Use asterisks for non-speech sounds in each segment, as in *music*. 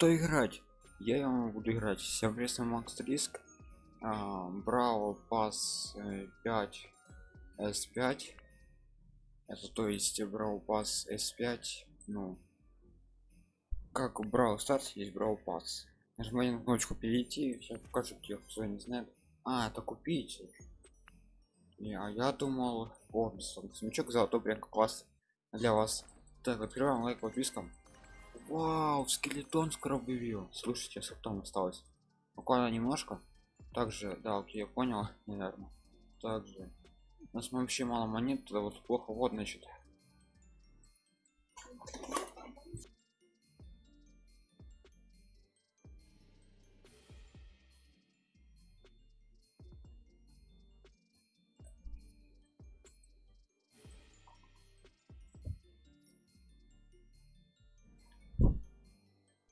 кто играть? Я ему буду играть совместно макс риск брал пас 5 s5 это то есть брал пас s5 ну. Как брал старт есть брал пас нажимаем на кнопочку перейти сейчас покажу где кто не знает а это купить не а я думал о смычок золотой прям класс для вас. Так открываем лайк подпискам вау скелетон скоро вывел слушайте сколько там осталось. Буквально немножко. Также да окей я понял *laughs* наверное также. У нас вообще мало монет тогда вот плохо. Вот значит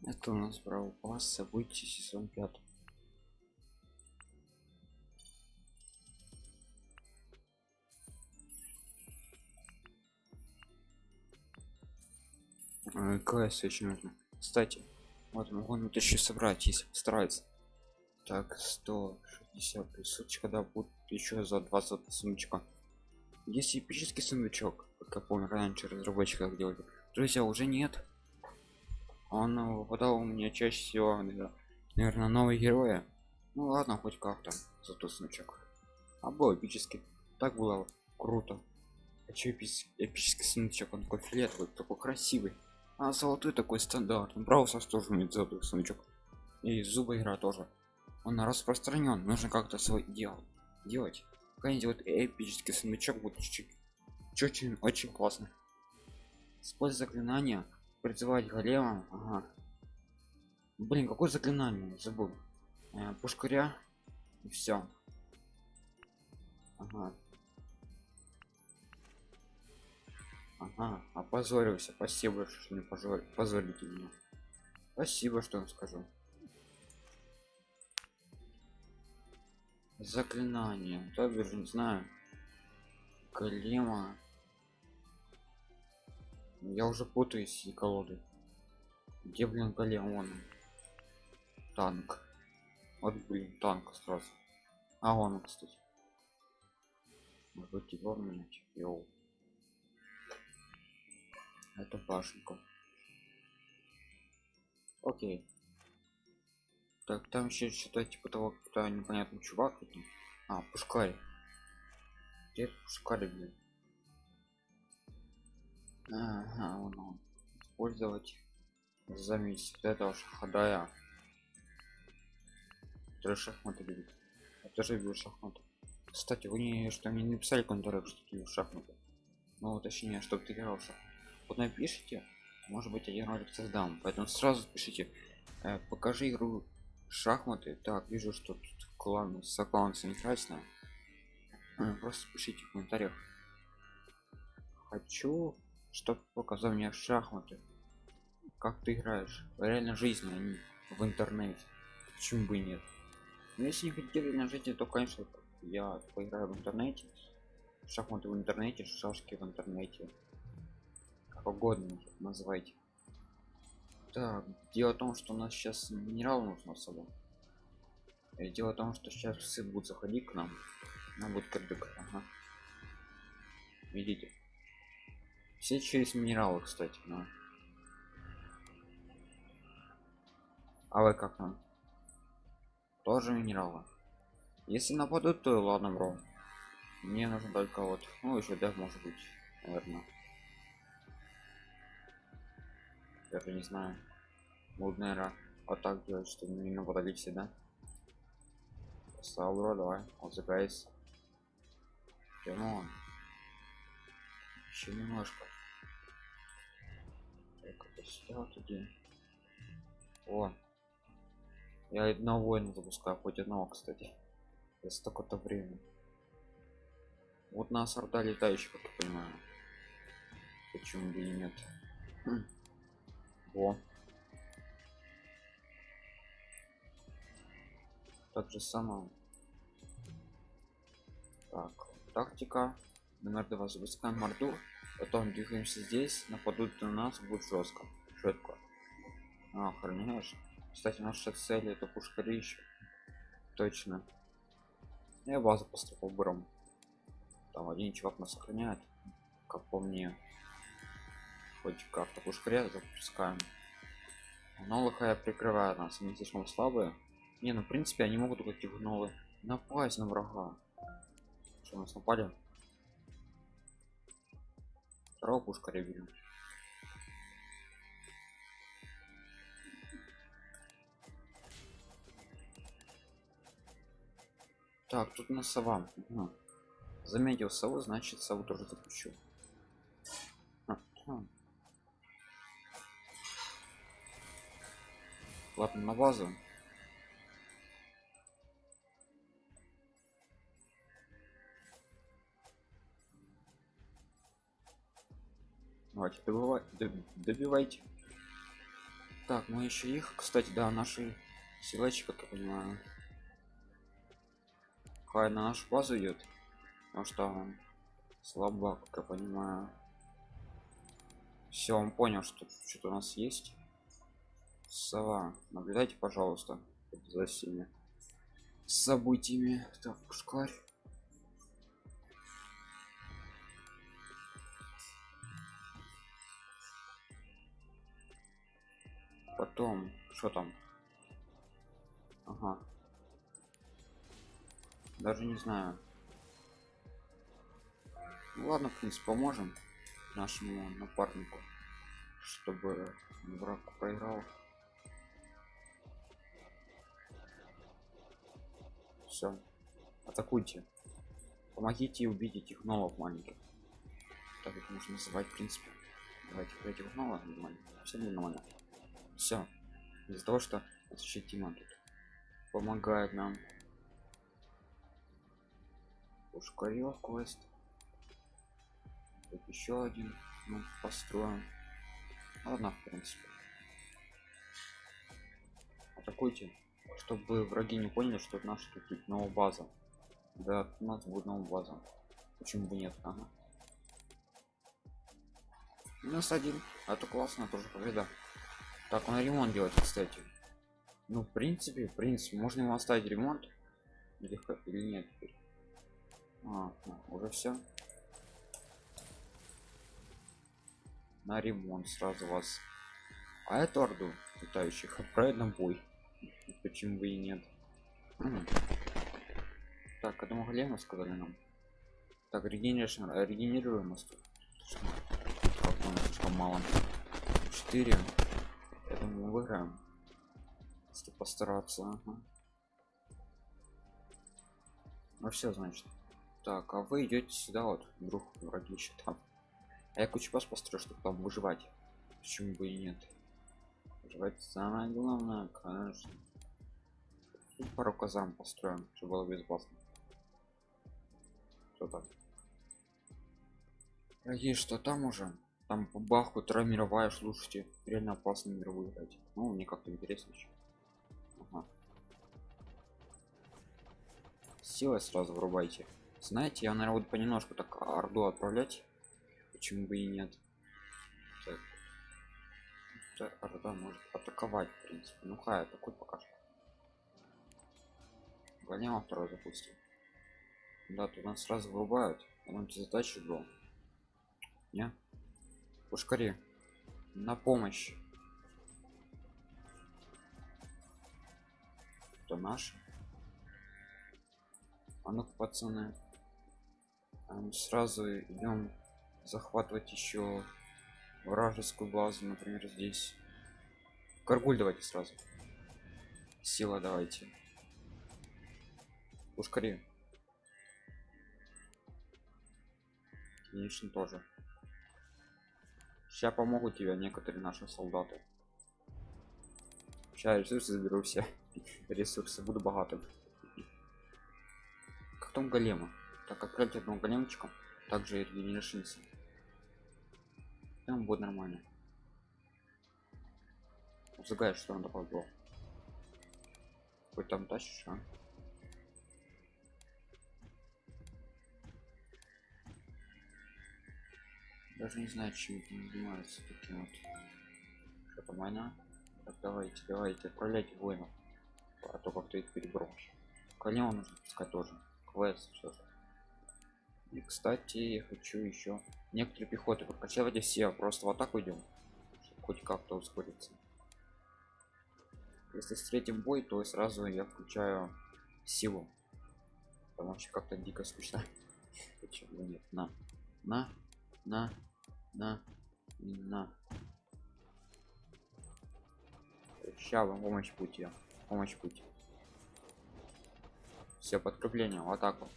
это у нас право пас событий сезон 5 кс очень нужно кстати вот могу ну еще собрать если постарается. Так 160 присуточка когда будет еще за 20 сундучка есть эпический сундучок как я помню раньше разработчиков делали друзья уже нет он выпадал у меня чаще всего наверное новые герои. Ну ладно хоть как-то зато сундучок а был эпический так было круто. Хочу эпический, эпический сундучок он такой фиолетовый такой красивый. А золотой такой стандарт браусер тоже имеет золотой сундучок и зубы игра тоже. Он распространен нужно как-то свой делать делать. Какая-нибудь вот эпический сундучок будет чуть очень очень классно используя заклинания призывать голема ага. блин какое заклинание забыл э, пушкаря и все ага. Ага, опозорился. Спасибо, что не позор... позорите меня. Спасибо, что скажу. Заклинание. То не знаю. Голема. Я уже путаюсь и колоды. Где, блин, голем? Он. Танк. Вот, блин, танк сразу. А он, кстати. Быть, его менять? Йоу это башенку окей так там еще что-то типа того кто непонятный чувак а пускай где пускай блин ага, вон он. использовать заметить этого шахадая шахматы любит я. Тоже люблю шахматы кстати вы не что мне не написали контуры что ты шахматы? Ну точнее чтобы ты играл в шахматы вот напишите может быть один ролик создам. Поэтому сразу пишите э, покажи игру шахматы так вижу что тут клан с аккаунтом красная э, просто пишите в комментариях. Хочу чтобы показал мне шахматы. Как ты играешь? В реальной жизни а не в интернете. Почему бы нет? Но если не хотите реально жизни то конечно я поиграю в интернете. Шахматы в интернете шашки в интернете. Погодный называйте. Так дело в том что у нас сейчас минерал нужно с собой. И дело в том что сейчас все будут заходить к нам. Нам будет кирдык ага. видите все через минералы кстати но... а вы как нам тоже минералы? Если нападут то ладно бро. Мне нужно только вот ну еще да может быть наверное даже не знаю. Буду наверное вот так делать что не нападали все да? Сауро, давай вот загайс Кемон еще немножко так это сюда туди о я одного воина запускаю хоть одного кстати за столько-то времени вот нас орда летающих как я понимаю почему бы и нет хм. Во. Так же самое. Так, тактика. Номер два запускаем морду. Потом двигаемся здесь. Нападут на нас, будет жестко. Четко. Охраняешь? Кстати, наша цель это пушкарища. Точно. Я базу поступил бром. Там один чувак нас охраняет. Как по мне. Хоть как-то пушкаря запускаем. Но лохая прикрывает нас, они слишком слабые. Не, ну в принципе они могут эти гнолы напасть на врага. Что нас напали? Второго пушкаря берем. Так, тут на сова. Угу. Заметил сову, значит сову тоже запущу. Ладно, на базу. Давайте, добывай, добивайте. Так, мы еще их, кстати, да, наши силачи, как я понимаю. Хай на нашу базу идет. Потому что он слабак, как я понимаю. Все, он понял, что что-то у нас есть. Сова, наблюдайте, пожалуйста, за всеми событиями. Так, пушкарь. Потом, что там? Ага. Даже не знаю. Ну, ладно, в принципе, поможем нашему напарнику, чтобы враг проиграл. Все. Атакуйте. Помогите убить этих новых маленьких. Так это можно называть, в принципе. Давайте новых нормально. Все нормально. Все. Из-за того, что Тима тут помогает нам. Пушкарев квест. Тут еще один. Ну, построим. Ладно, в принципе. Атакуйте чтобы враги не поняли что это наша тут новая база да у нас будет новая база почему бы нет ага. нас один это классно тоже победа так он ремонт делает кстати ну в принципе в принципе можно ему оставить ремонт или, или нет а, ну, уже все на ремонт сразу вас. А эту орду летающих. Отправить на бой. Почему бы и нет? Так одного голема сказали нам. Так регенерация регенерируемость слишком мало? 4 я мы выиграем. Если постараться ага. ну все значит так а вы идете сюда вот вдруг враги еще там. А я кучу вас построю чтобы там выживать. Почему бы и нет? Выживать самое главное конечно. Пару казарм построим чтобы было безопасно. Что там дорогие что там уже? Там по баху вторая слушайте реально опасно мировую играть ну мне как-то интересно еще ага. силой сразу врубайте знаете я наверное буду понемножку так орду отправлять почему бы и нет так. орда может атаковать в принципе ну хай такой пока что Голема второй запустим. Да, тут нас сразу вырубают. А нам задачу был. Не? Пушкари. На помощь. Это наш. А ну пацаны. Мы сразу идем захватывать еще вражескую базу, например, здесь. Каргуль давайте сразу. Сила давайте. Ускори конечно тоже. Сейчас помогут тебе некоторые наши солдаты. Сейчас ресурсы заберу все. *laughs* Ресурсы буду богатым. Как там голема так отправить одного големчика также и регенерашинцы там будет нормально Загай, что он добавил хоть там тащишь а? даже не знаю чем этим занимается таким вот что там война Так, давайте, давайте, отправляйте воинов. А то как-то их перебросишь. Коня нужно пускать тоже. Квест, все же. И, кстати, я хочу еще некоторые пехоты прокачивать все, просто в атаку идем. Хоть как-то ускориться. Если встретим бой, то сразу я включаю силу. Потому что как-то дико скучно. *laughs* Почему нет? На, на, на, на, на. Ща вам помощь пути. Помощь пути. Все подкрепление в атаку.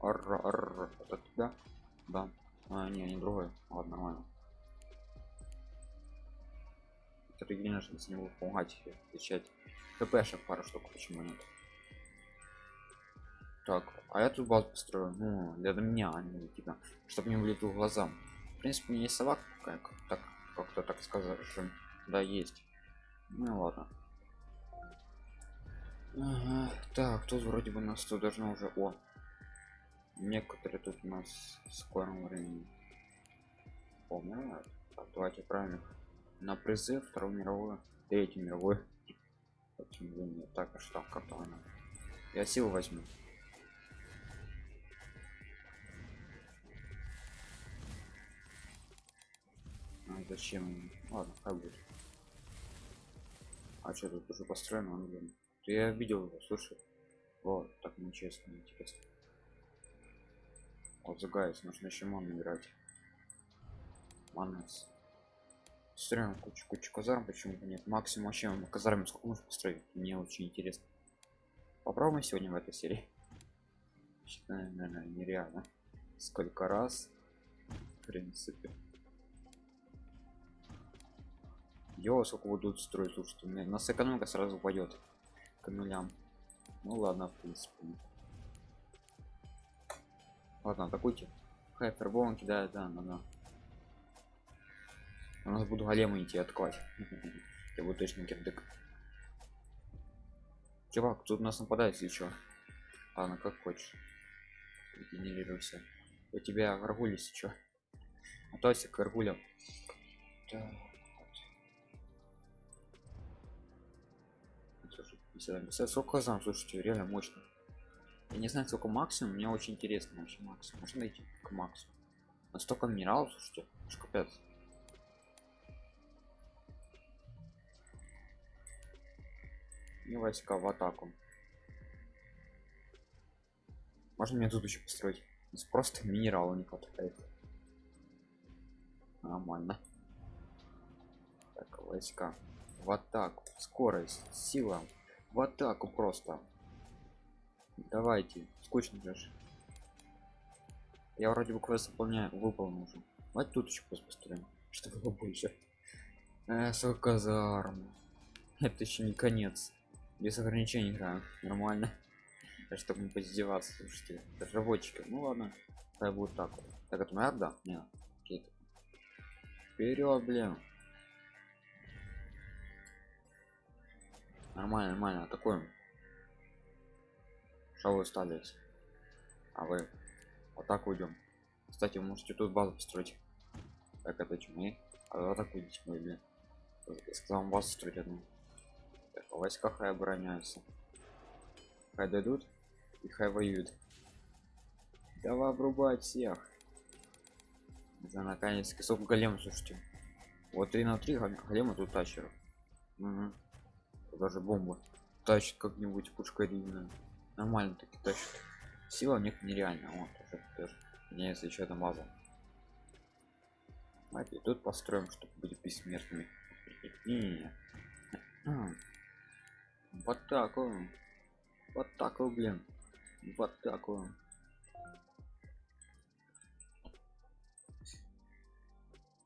Это тебя? Да. А, не, не другой. Ладно, нормально. Это конечно, с него помогать отвечать. КПшек пару штук, почему нет? Так, а я тут базу построю. Ну, для меня, а не тебя. Чтобы не вылетел глазам. В принципе, не собак, как так как-то так сказать, что да, есть. Ну ладно. Ага, так, тут вроде бы нас тут должно уже. О! Некоторые тут у нас в скором времени. Помню. Так, давайте правильно. На призыв Вторую мировую, Третью мировую. Так, а что, как то она? Я силу возьму. А зачем? Ладно, как будет. А что тут уже построено? Он, блин. Я видел слушай. Вот, так нечестно, интересно. Вот загайс, нужно еще ман играть. Манес. Строим кучу кучу казарм, почему бы нет? Максимум вообще мы казарм сколько можно построить? Мне очень интересно. Попробуем сегодня в этой серии. *laughs* Считаю, наверное, нереально. Сколько раз? В принципе. Йо, сколько будут строить, слушайте, у меня нас экономика сразу упадет к нулям. Ну ладно, в принципе. Ладно, атакуйте. Хайпербон кидает, да, да, да. У нас буду големы идти откладь. *laughs* Я буду точно кирдык. Чувак, тут нас нападает, если что. Ладно, как хочешь. Генерируйся. У тебя гаргули сейчас. *laughs* А то если гаргуля. Так. 50 сколько зам слушайте реально мощно я не знаю сколько максимум мне очень интересно вообще максимум. Можно найти к максимуму? Настолько минералов слушайте аж капец. И войска в атаку. Можно мне тут еще построить? Просто минералы не хватает. Нормально. Так войска в атаку. Скорость сила. В атаку просто давайте скучно же я вроде бы квест выполняю выполнил уже. Давайте тут еще построим. Чтобы было больше? Э, казарм. Это еще не конец. Без ограничений играем нормально. *laughs* Чтобы не поиздеваться слушайте разработчики ну ладно так будет так так это моя да нет. Вперед блин. Нормально нормально атакуем что вы стали а вы атаку идем кстати вы можете тут базу построить. Так это чумы а атакуйте мы блин. Сказал базу строить одну так, а войска хай обороняются хай дадут и хай воюют. Давай обрубать всех. За наконец сколько голем слушайте. Вот 3 на 3 голема тут тащеров. Угу даже бомбу тащит как-нибудь пушка длинная нормально таки тащит. Сила у них нереально вот уже тоже. Мне если еще одна база. Давайте тут построим чтобы быть бессмертными. Вот так вот вот так вот блин. Вот так вот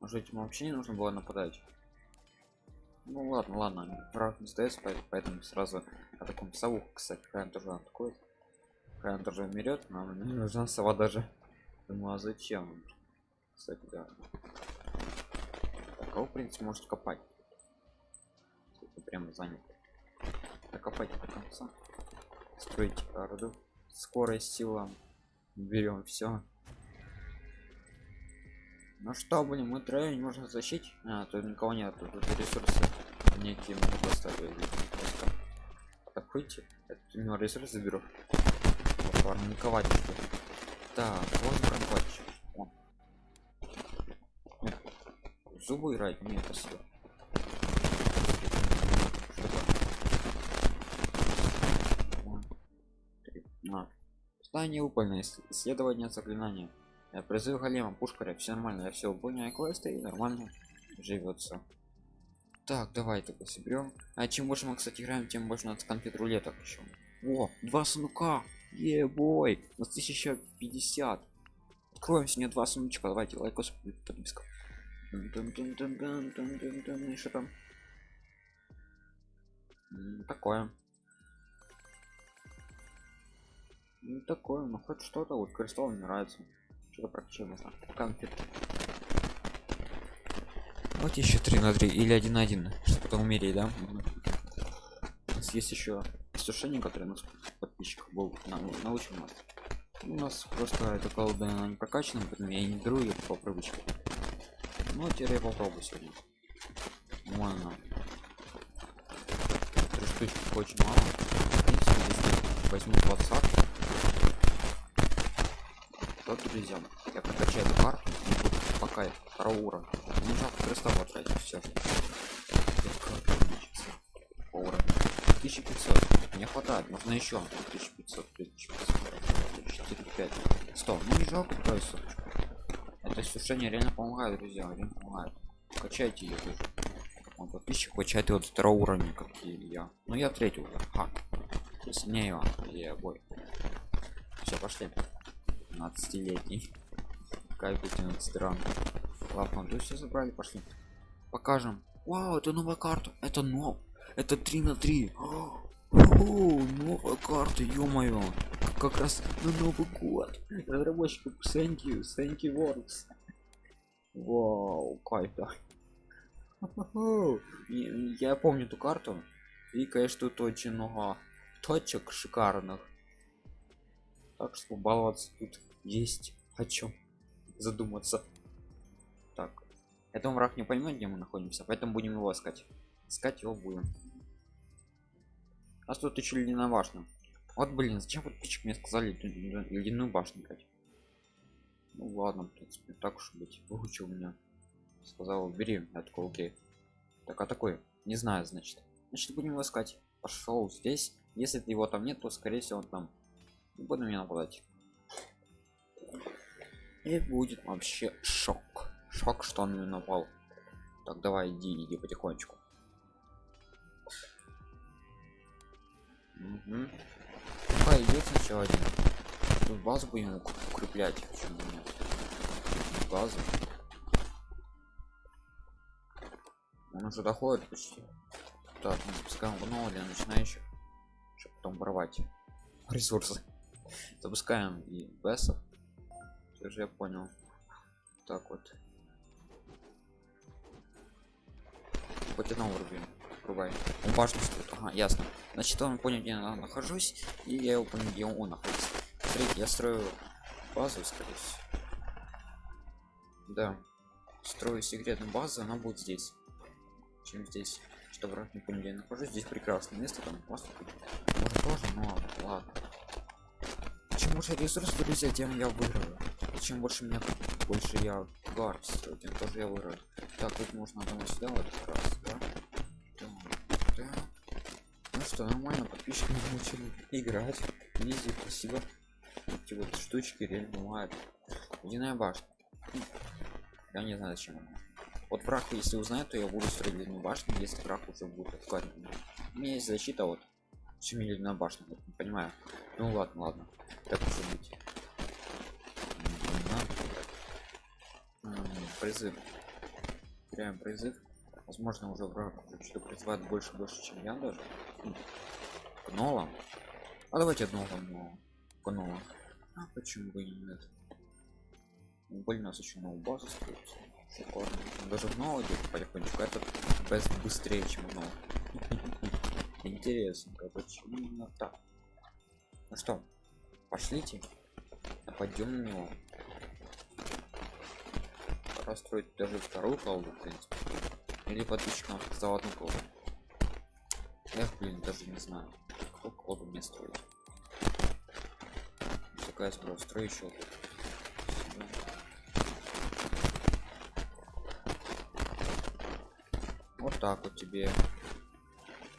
может этим вообще не нужно было нападать ну ладно, ладно, враг не сдается, поэтому сразу о таком сову, кстати, Хайм тоже такой. Хайм тоже умерет, нам не нужна сова даже. Думаю, а зачем? Кстати, да. Так, а вы, в принципе, можете копать. Это прямо занят. Копать до конца. Строить роду. Скорость, сила. Берем все. Ну что, блин, мы троем не можем защитить. А, тут никого нет, тут ресурсы мы поставили. Просто так выйти. Это у него ресурс заберу. Парниковать что. Так, вот парниковать. Зубы играть? Нет, спасибо. На. Здание упольное исследование заклинания. Призыв голема, пушкаря, все нормально, я все выполняю квесты и нормально живется. Так, давай тогда соберем. А чем больше мы, кстати, играем, тем больше у нас конфет рулеток еще. О, два сундука! Е-бой! У нас 1050. Откроем сегодня два сундучка. Давайте лайкос подписка. И что там? Такое. Ну такое, ну хоть что-то, вот кристалл мне нравится. Что-то прокачать можно. Конфет. Вот еще 3 на 3 или 1 на 1, чтобы потом умереть, да? У нас есть еще сушение, которое нас подписчиков был на, научил нас. У нас просто эта колода она не прокачана, поэтому я не беру ее по привычке. Ну теперь я попробую сегодня. Нормально. Три штучки очень мало. Принципе, возьму 20 то друзья я прокачаю эту карту пока второго уровня не жалко креста потратить все уровень 1500 не хватает. Нужно еще 1500 4 5 100 ну не жалко соточку. Это сушение реально помогает друзья реально помогает. Качайте ее тоже. Он подписчик качает вот второго уровня как и я. Ну я уровень ха. Сильнее я бой. Все пошли. 15-летний кайф 15 ран ладно то все забрали пошли. Покажем. Вау это новая карта. Это нов это 3 на 3 О, новая карта ё-моё. Как раз на новый год. Разработчиков thank you thank you works вау кайф да. *laughs* Я помню эту карту. И конечно тут очень много точек шикарных. Так что баловаться тут есть о чем задуматься так это враг не поймет где мы находимся поэтому будем его искать. Искать его будем. А тут еще ли на башню вот блин зачем подписчик мне сказали ледяную башню играть ну ладно в принципе так уж быть. Выучил меня. Сказал бери я такой окей так а такой не знаю значит. Значит будем его искать. Пошел здесь. Если его там нет то скорее всего он там буду меня нападать. И будет вообще шок шок что он напал так давай иди иди потихонечку. Угу. Пока идет сначала один. Тут базу будем укреплять почему нет базу. Он уже доходит почти. Так ну, запускаем гнова для начинающих чтобы потом воровать ресурсы. Запускаем и бесов. Все же я понял. Так вот потянул рубин врубай. Он башню стоит ага ясно. Значит он понял где я нахожусь и я его понял где он находится. Смотрите я строю базу скорее всего. Да. Строю секретную базу она будет здесь. Чем здесь? Что враг не понял где я нахожусь? Здесь прекрасное место там просто может тоже но ладно чем больше ресурсов друзья тем я выиграю. Чем больше меня больше я гарс тем тоже я выиграю. Так тут можно одного сюда вот раз что нормально подписчики научили играть. Визи спасибо эти вот штучки реально бывают. Ледяная башня. Я не знаю зачем она. Вот враг если узнает то я буду строить ледяную башню. Если враг уже будет откладывать. У меня есть защита вот чем ледяная башня не понимаю. Ну ладно ладно. Так уже быть. Призыв. Прям призыв. Возможно уже враг что призывает больше больше чем я даже гнола а давайте одного но гнола а почему бы и нет? Блин нас еще новую базу строится. Шикарно даже гнола идет потихонечку. Этот без быстрее чем гнол. *laughs* Интересно почему именно так. Ну что пошлите. Нападем на него. Пора строить даже вторую колоду, в принципе. Или подписчикам за одну колоду. Эх, блин, даже не знаю, какую колоду мне строить. Такая справа, строю еще. Вот так вот тебе.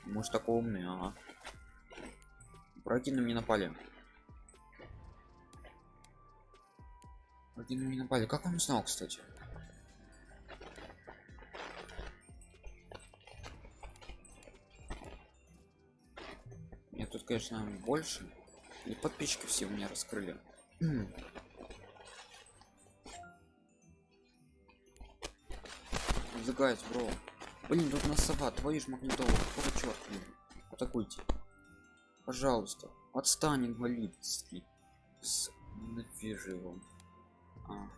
Может такой умный, ага. Враги на меня напали. Враги на меня напали. Как он узнал, кстати? Конечно, больше. И подписчики все у меня раскрыли. Загайс, бро. Блин, тут на сова, твою ж магнитолу. Какого черт, блин? Атакуйте. Пожалуйста. Отстань, инвалидский. С... Его. А.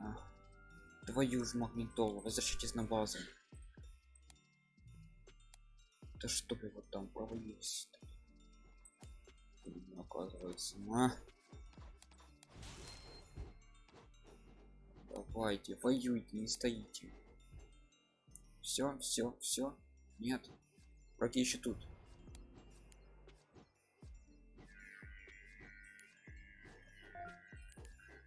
А. Твою ж магнитолу. Возвращайтесь на базу. Да что вы вот там провалились? Оказывается, на. Давайте, воюйте, не стоите. Все, все, все. Нет. Враги еще тут.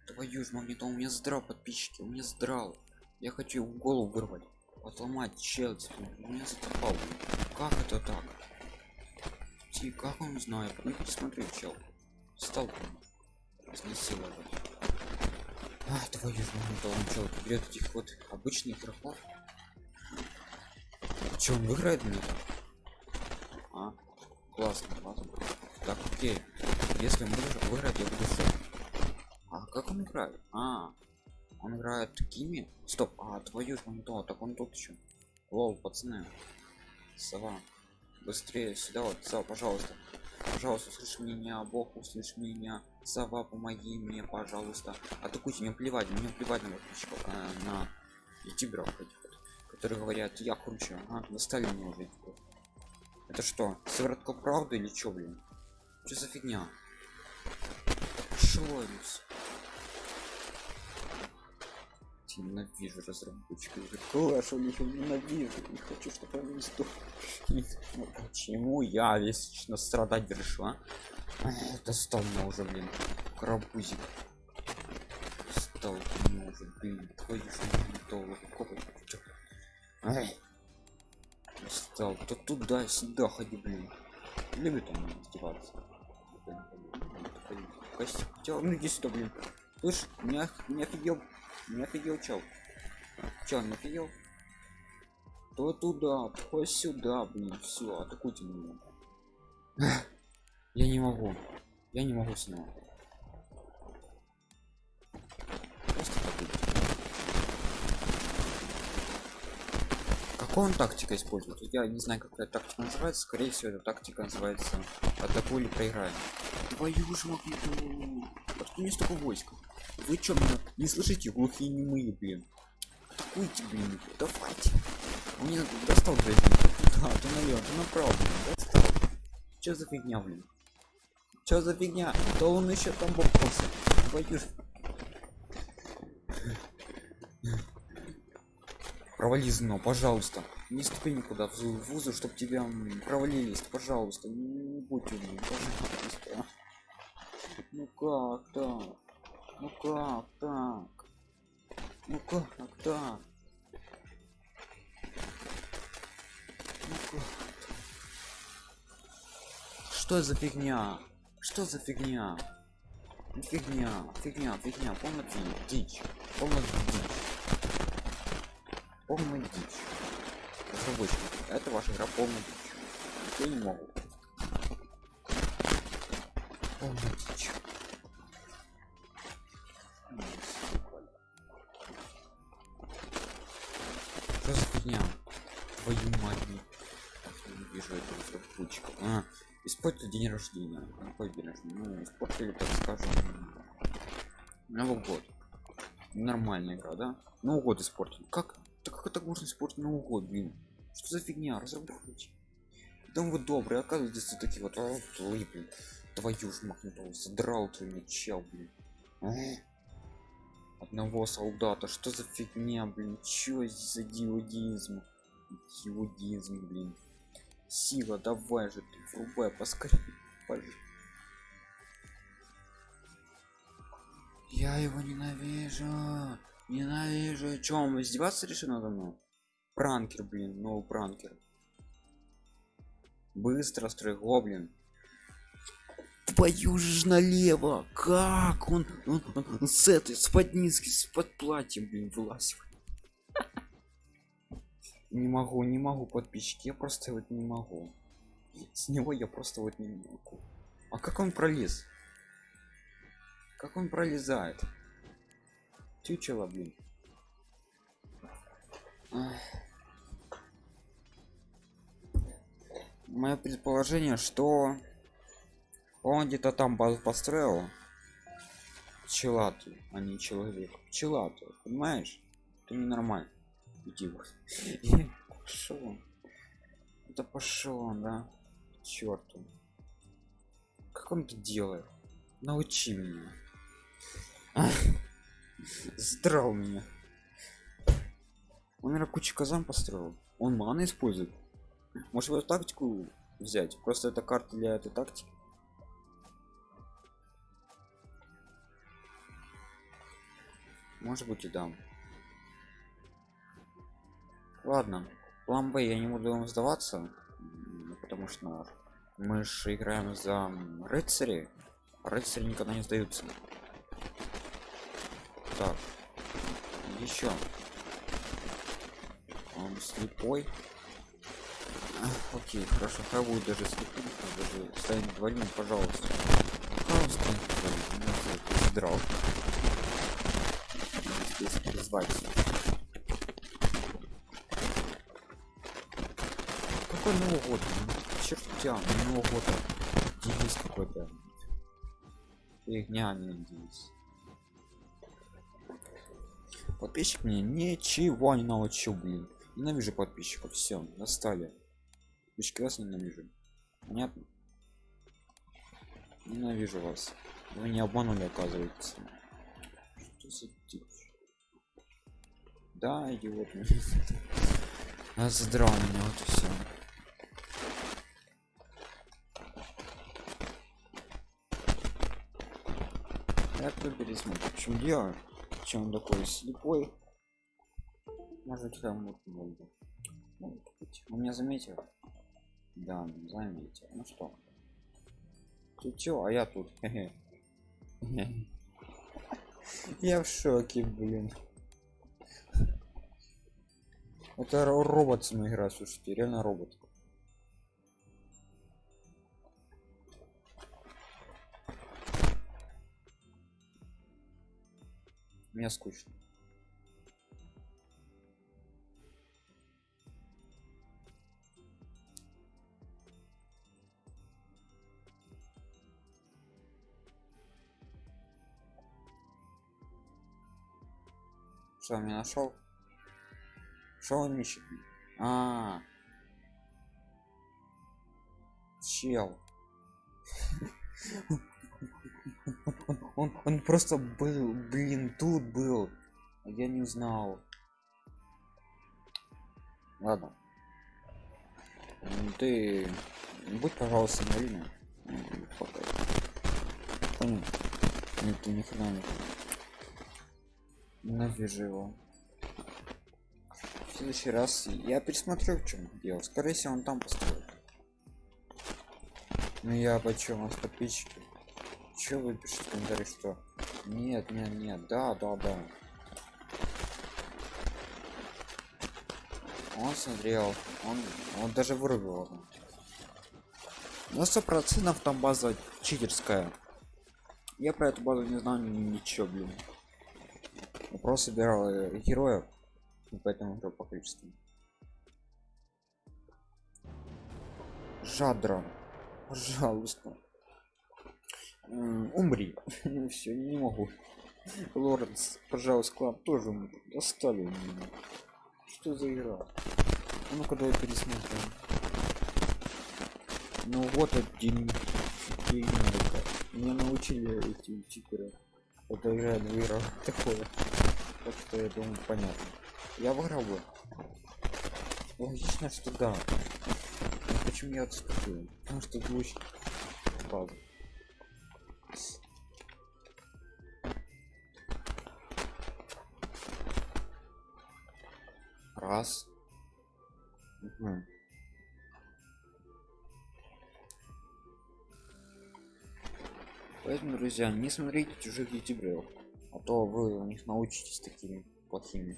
Твою ж магнитол, у меня здрал подписчики, у меня здрал. Я хочу его голову вырвать. Отломать челси. У меня затрапал. Как это так? Ти, как он знает? Ну посмотри, чел. Стал изнасиловать. А, твою он чел берет этих вот обычных игроков. Че, он выиграет мне? А, классно, классно. Так, окей. Если он выиграть, я буду шок. А как он играет? А, он играет такими? Стоп, а твою ж монитор, так он тут еще. Лол, пацаны. Сова. Быстрее сюда вот, сова, пожалуйста. Пожалуйста, услышь меня, Бог, услышь меня. Сова, помоги мне, пожалуйста. Атакуйте, мне плевать, мне плевать на подписчиков, на, на ютуберов этих вот, которые говорят, я круче. А, достали меня уже. Это что, сыворотка правды или чё, блин? Что за фигня? Шойлюс. ненавижу разработчиков. Clash у них ненавижу? Не хочу чтобы они сдох ну, почему я вечно страдать а? достал меня уже блин крабузик стал меня уже блин твою же стал то туда сюда ходи блин. Любит он издеваться. Костюм ну иди сюда блин. Слышь не, не офигел не офигел чел. Чел не офигел то туда то сюда блин все атакуйте меня. *laughs* Я не могу. Я не могу с него какой он тактика использует? Я не знаю какая тактика называется. Скорее всего эта тактика называется атакуй или проиграем твою же магниту откуда мне столько войск. Вы чё меня не слышите? Глухие немые блин. Атакуйте блин давайте. Мне достал блин да ты налево ты направо блин достал. Чё за фигня блин? Чё за фигня? Да он еще там бокался. Твою провали но пожалуйста. Не ступи никуда в вузы чтобы тебя провалились пожалуйста. Не будь умным пожалуйста ну как так ну как так? Ну как так? Ну как? Что за фигня? Что за фигня? Фигня, фигня, фигня, полная дичь, полная дичь, полная дичь. Это ваша игра полная дичь. Я не могу. Дичь. Что за фигня? Твою мать. Не вижу этого разработчика. А, испортили день рождения. Какой день рождения? Ну, испортили, так скажем, Новый год. Нормальная игра, да? Новый год испортили. Как? Да как это можно испортить Новый год, блин? Что за фигня? Разработчики. Там вы добрые, оказывается, такие вот, блин. Твою ж махнутого, задрал ты мне блин. одного солдата что за фигня блин чё за диодизм диодизм блин. Сила давай же ты врубай поскорее пожалуйста. я его ненавижу ненавижу. Чем издеваться решил надо мной? Пранкер блин ну пранкер. Быстро строй гоблин твою же налево. Как он, он, он, с этой с под низки с под платьем блин вылазит. Не могу не могу подписчики я просто вот не могу. С него я просто вот не могу. А как он пролез? Как он пролезает? Чучело блин. Мое предположение что он где-то там базу построил. Пчелатый а не человек. Пчелатый понимаешь? Это ненормально. Иди *laughs* пошел это пошел да? Черту. Как он это делает? Научи меня. *laughs* Здрал меня. Он наверное кучу казан построил. Он маны использует. Может его тактику взять? Просто это карта для этой тактики может быть и дам ладно план б я не буду вам сдаваться потому что мы же играем за рыцари. Рыцари никогда не сдаются. Так еще он слепой. Окей хорошо хай будет даже слепым даже станет двойным пожалуйста. Пожалуйста. Драл здесь призвать. Какой новый год чертя нового года девиз какой-то. Фигня не девиз. Подписчик мне ничего не научил блин. Ненавижу подписчиков. Все достали. Подписчики вас ненавижу. Понятно? Ненавижу вас. Вы не обманули оказывается. Что за дичь да идиот *laughs* а задрал меня вот и все я пересмотрю в чем дело чем он такой слепой. Может там вот много он меня заметил. Да заметил. Ну что? Ты чё? А я тут. *laughs* Я в шоке блин это робот с игра слушайте реально робот. Мне скучно. Что меня нашел что он ищет а, -а, -а. чел. Он, он просто был блин тут был. Я не знал ладно. Ты будь пожалуйста Марина. Понял. Нет ты ни хрена не ненавижу его в следующий раз я пересмотрю в чем дело скорее всего он там построит ну я почему у вас подписчики Че вы пишете в что нет, нет, нет, да, да, да. Он смотрел, он, он даже вырубил. На сто процентов там база читерская. Я про эту базу не знаю ничего, блин. Я просто собирал э, героев, и поэтому играл по количеству. Жадра, пожалуйста. Умри. *laughs* Все не могу. Лоренс пожалуйста клан тоже достали меня. Что за игра? Ну ка давай пересмотрим. Ну вот один меня научили эти читеры. Это играет в играх такое так что я думаю понятно я выиграл. Бы логично что да. Но почему я отступил? Потому что луч базу раз. Мгм. Поэтому, друзья, не смотрите чужих ютуберов, а то вы у них научитесь такими плохими.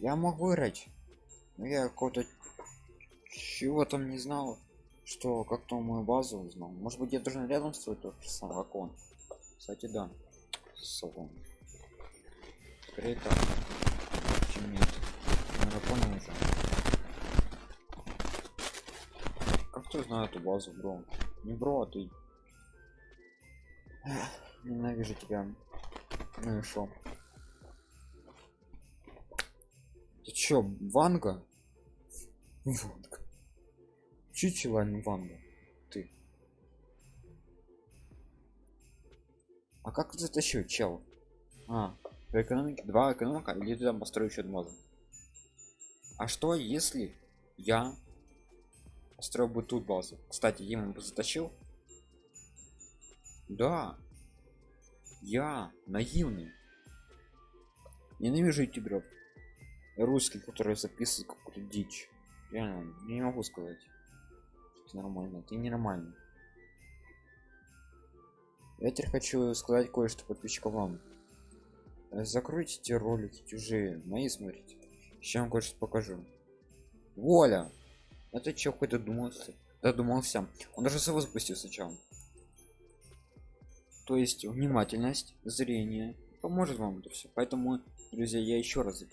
Я мог выиграть, но я какого-то чего там не знал, что как-то мою базу узнал. Может быть, я должен рядом строить тот же самый как он. Кстати, да. Салон. Скорее так. Чем нет. Уже. Как кто знает эту базу, бро? Не бро, а ты. Ненавижу тебя. Ну и шо? Ты чё, Ванга? Ванга. А не Ванга. Ты. А как затащил, чел? А, по экономике два экономика или там построю еще базу? А что если я построил бы тут базу? Кстати, ему бы затащил. Да. Я наивный. Ненавижу ютуберов. Русских, которые записывают какую-то дичь. Реально, не могу сказать. что нормально. Ты ненормальный. Я теперь хочу сказать кое-что подписчикам вам. Закройте эти ролики чужие, мои смотрите. Сейчас вам кое-что покажу. Воля! Это чё какой-то думался? Додумался. Он даже свой запустил сначала. То есть внимательность, зрение поможет вам это все. Поэтому, друзья, я еще раз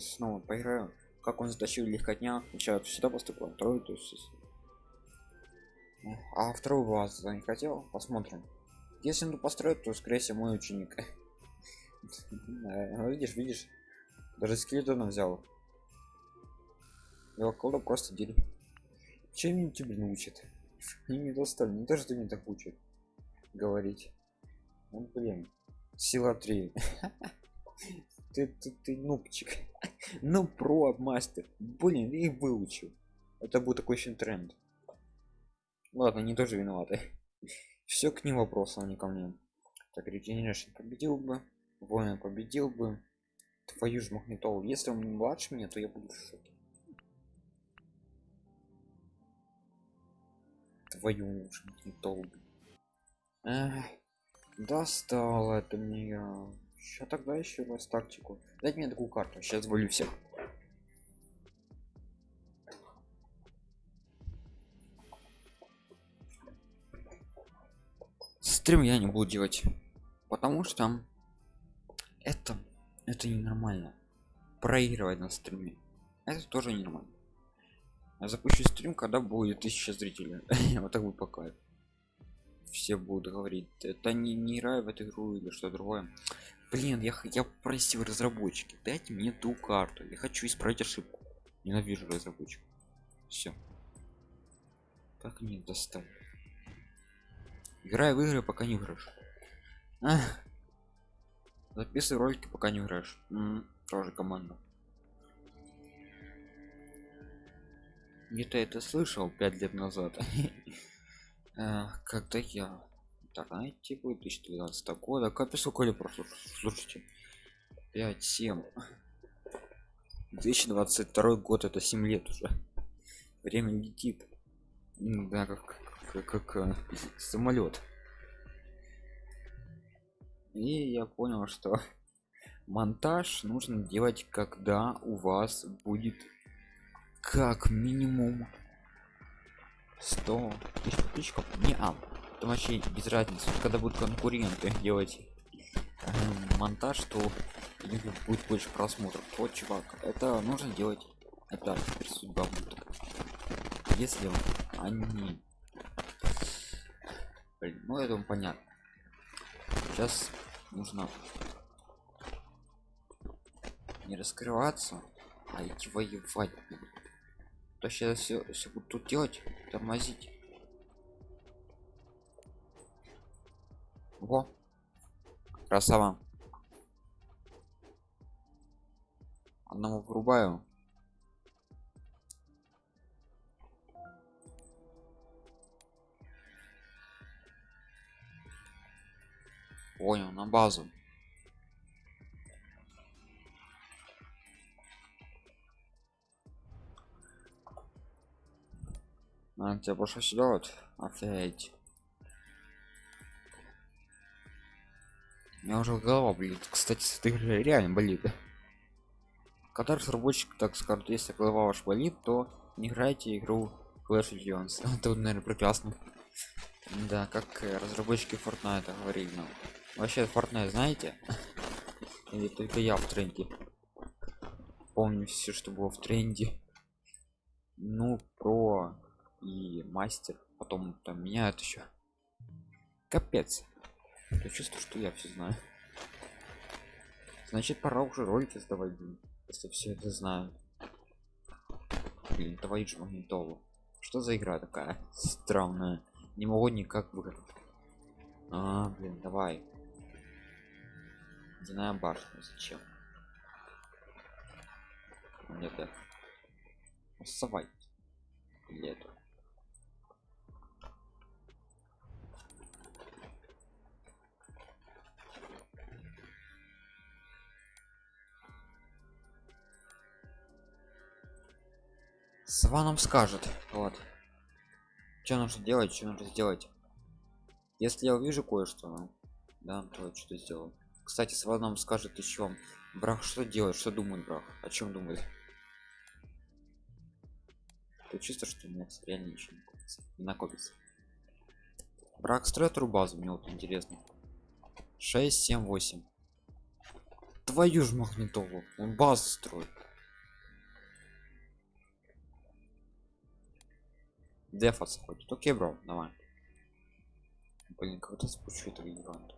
снова поиграю. Как он затащил легкотня. Сначала сюда поступил, второй, то есть. Эх, А вторую базу не хотел? Посмотрим. Если он построит, то скорее всего мой ученик. *laughs* Ну, Видишь, видишь, даже скелетона взял. Его колда просто дели. Чем они тебя научат? Они *laughs* не достали, не то, что мне так учат говорить. Ну, блин. Сила 3. *laughs* ты, ты, ты нубчик. ну, про мастер. Блин, и выучил. Это был такой еще тренд. Ладно, не тоже виноваты. Все к ним вопросом, а не ко мне. Так, Regeneration победил бы. Воин победил бы. Твою ж магнитолу. Если он младше меня, то я буду шоке. Твою ж магнитолу. Эх, достал это мне. Сейчас тогда еще раз тактику. Дайте мне такую карту. Сейчас волю всех. Стрим я не буду делать, потому что это это ненормально. Проигрывать на стриме. Это тоже ненормально. Я запущу стрим, когда будет 1000 зрителей. *laughs* вот так будет пока. Все будут говорить, это не, не играю в эту игру или что другое. Блин, я, я просил разработчики, дайте мне ту карту. Я хочу исправить ошибку. Ненавижу разработчиков. Все. Так не достали. Играй в игры, пока не играешь. Записывай ролики, пока не играешь. Тоже команда. Где-то это слышал пять лет назад. *laughs* Когда я интернете был 2012 года. Капец, лет прошло? Слушайте. 5, 7. 2022 год это 7 лет уже. Время летит. Да, как, как, как, э, самолет. И я понял, что монтаж нужно делать, когда у вас будет как минимум 100 тысяч подписчиков. Не а, там вообще без разницы. Когда будут конкуренты делать эм, монтаж, то будет больше просмотров. Вот, чувак, это нужно делать. Это теперь судьба будет. Если они... Блин, ну это понятно. Сейчас нужно не раскрываться, а идти воевать. То сейчас все, все буду тут делать, тормозить. Во. Красава. одного врубаю понял на базу а, тебя больше делать офигеть у меня уже голова болит. Кстати игры реально болит. Когда разработчик так скажет если голова ваш болит то не играйте игру Clash of Clans. *laughs* Это наверное прекрасно. Да как разработчики Fortnite говорили нам. Вообще Fortnite знаете? *laughs* Или только я в тренде? Помню все что было в тренде. Ну про и мастер потом там меняют еще капец. Я чувствую что я все знаю. Значит пора уже ролики сдавать блин, если все это знаю блин твою же магнитолу что за игра такая странная? Не могу никак выиграть а блин давай. Ледяная башня зачем? Нет да. Совать. Или Сова нам скажет вот. Что нужно делать что нужно сделать? Если я увижу кое-что да то что-то сделаю. Кстати сова нам скажет еще брах что делать что думает брах? О чем думает то чисто что у меня реально ничего не накопится, не накопится. брак строит базу мне вот интересно. 6 7 8 твою ж магнитолу он базу строит дефаться хочет окей бро давай. Блин когда спущу этого гиганта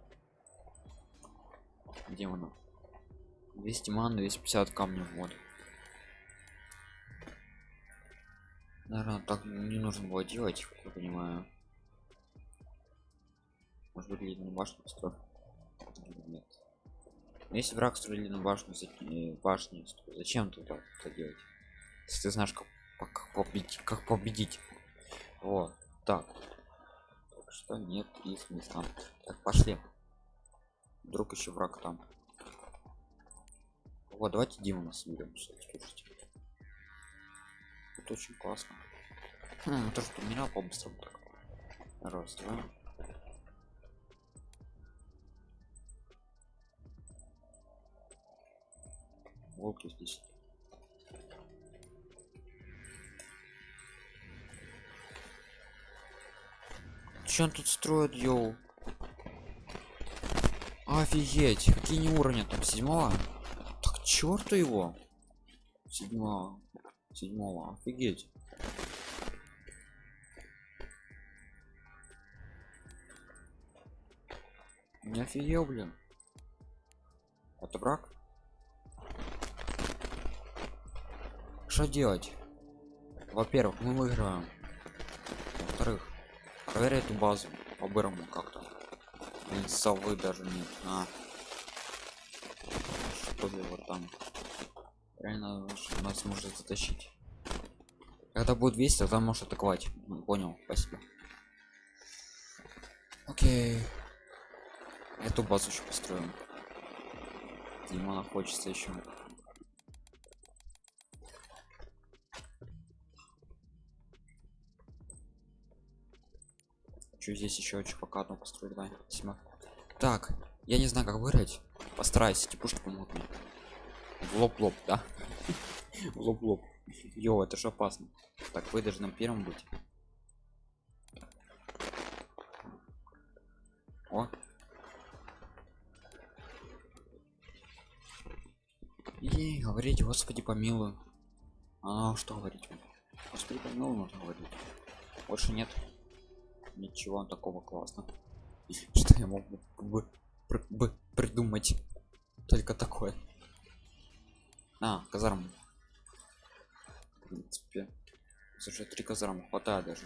где оно? 200 ман 250 камней в воду наверное так не нужно было делать я понимаю. Может быть ледяную башню построить нет. Если враг строили на башню э, башни зачем туда это делать? Если ты знаешь как, как победить как победить вот так. Что нет и смысла так пошли. Вдруг еще враг там. Вот давайте димона соберем слушайте это очень классно. Хм, то что меня по-быстрому так. Раз два. Волки здесь Че он тут строит, йоу? Офигеть, какие не уровня там седьмого? Так черту его. Седьмого. Седьмого. Офигеть. Не офигел, блин. Это брак? Что делать? Во-первых, мы выиграем. Проверь эту базу по-бырому как-то. Блин, совы даже нет а. Что вот там? Реально нас может затащить? Когда будет 200 тогда может атаковать. Ну, понял спасибо. Окей. Эту базу еще построим. Димона хочется еще Что здесь еще пока одну построить, давай, Сима. Так, я не знаю, как выиграть. Постараюсь, эти пушки помогут мне. В лоб-лоб, да? *laughs* В лоб-лоб. Йо, это же опасно. Так, вы должны первым быть. О. И говорить, господи, помилуй. А что говорить? Господи, помилуй, можно говорить. Больше нет ничего такого классно что я мог бы, бы придумать только такое а казарм в принципе слушай три казарма хватает даже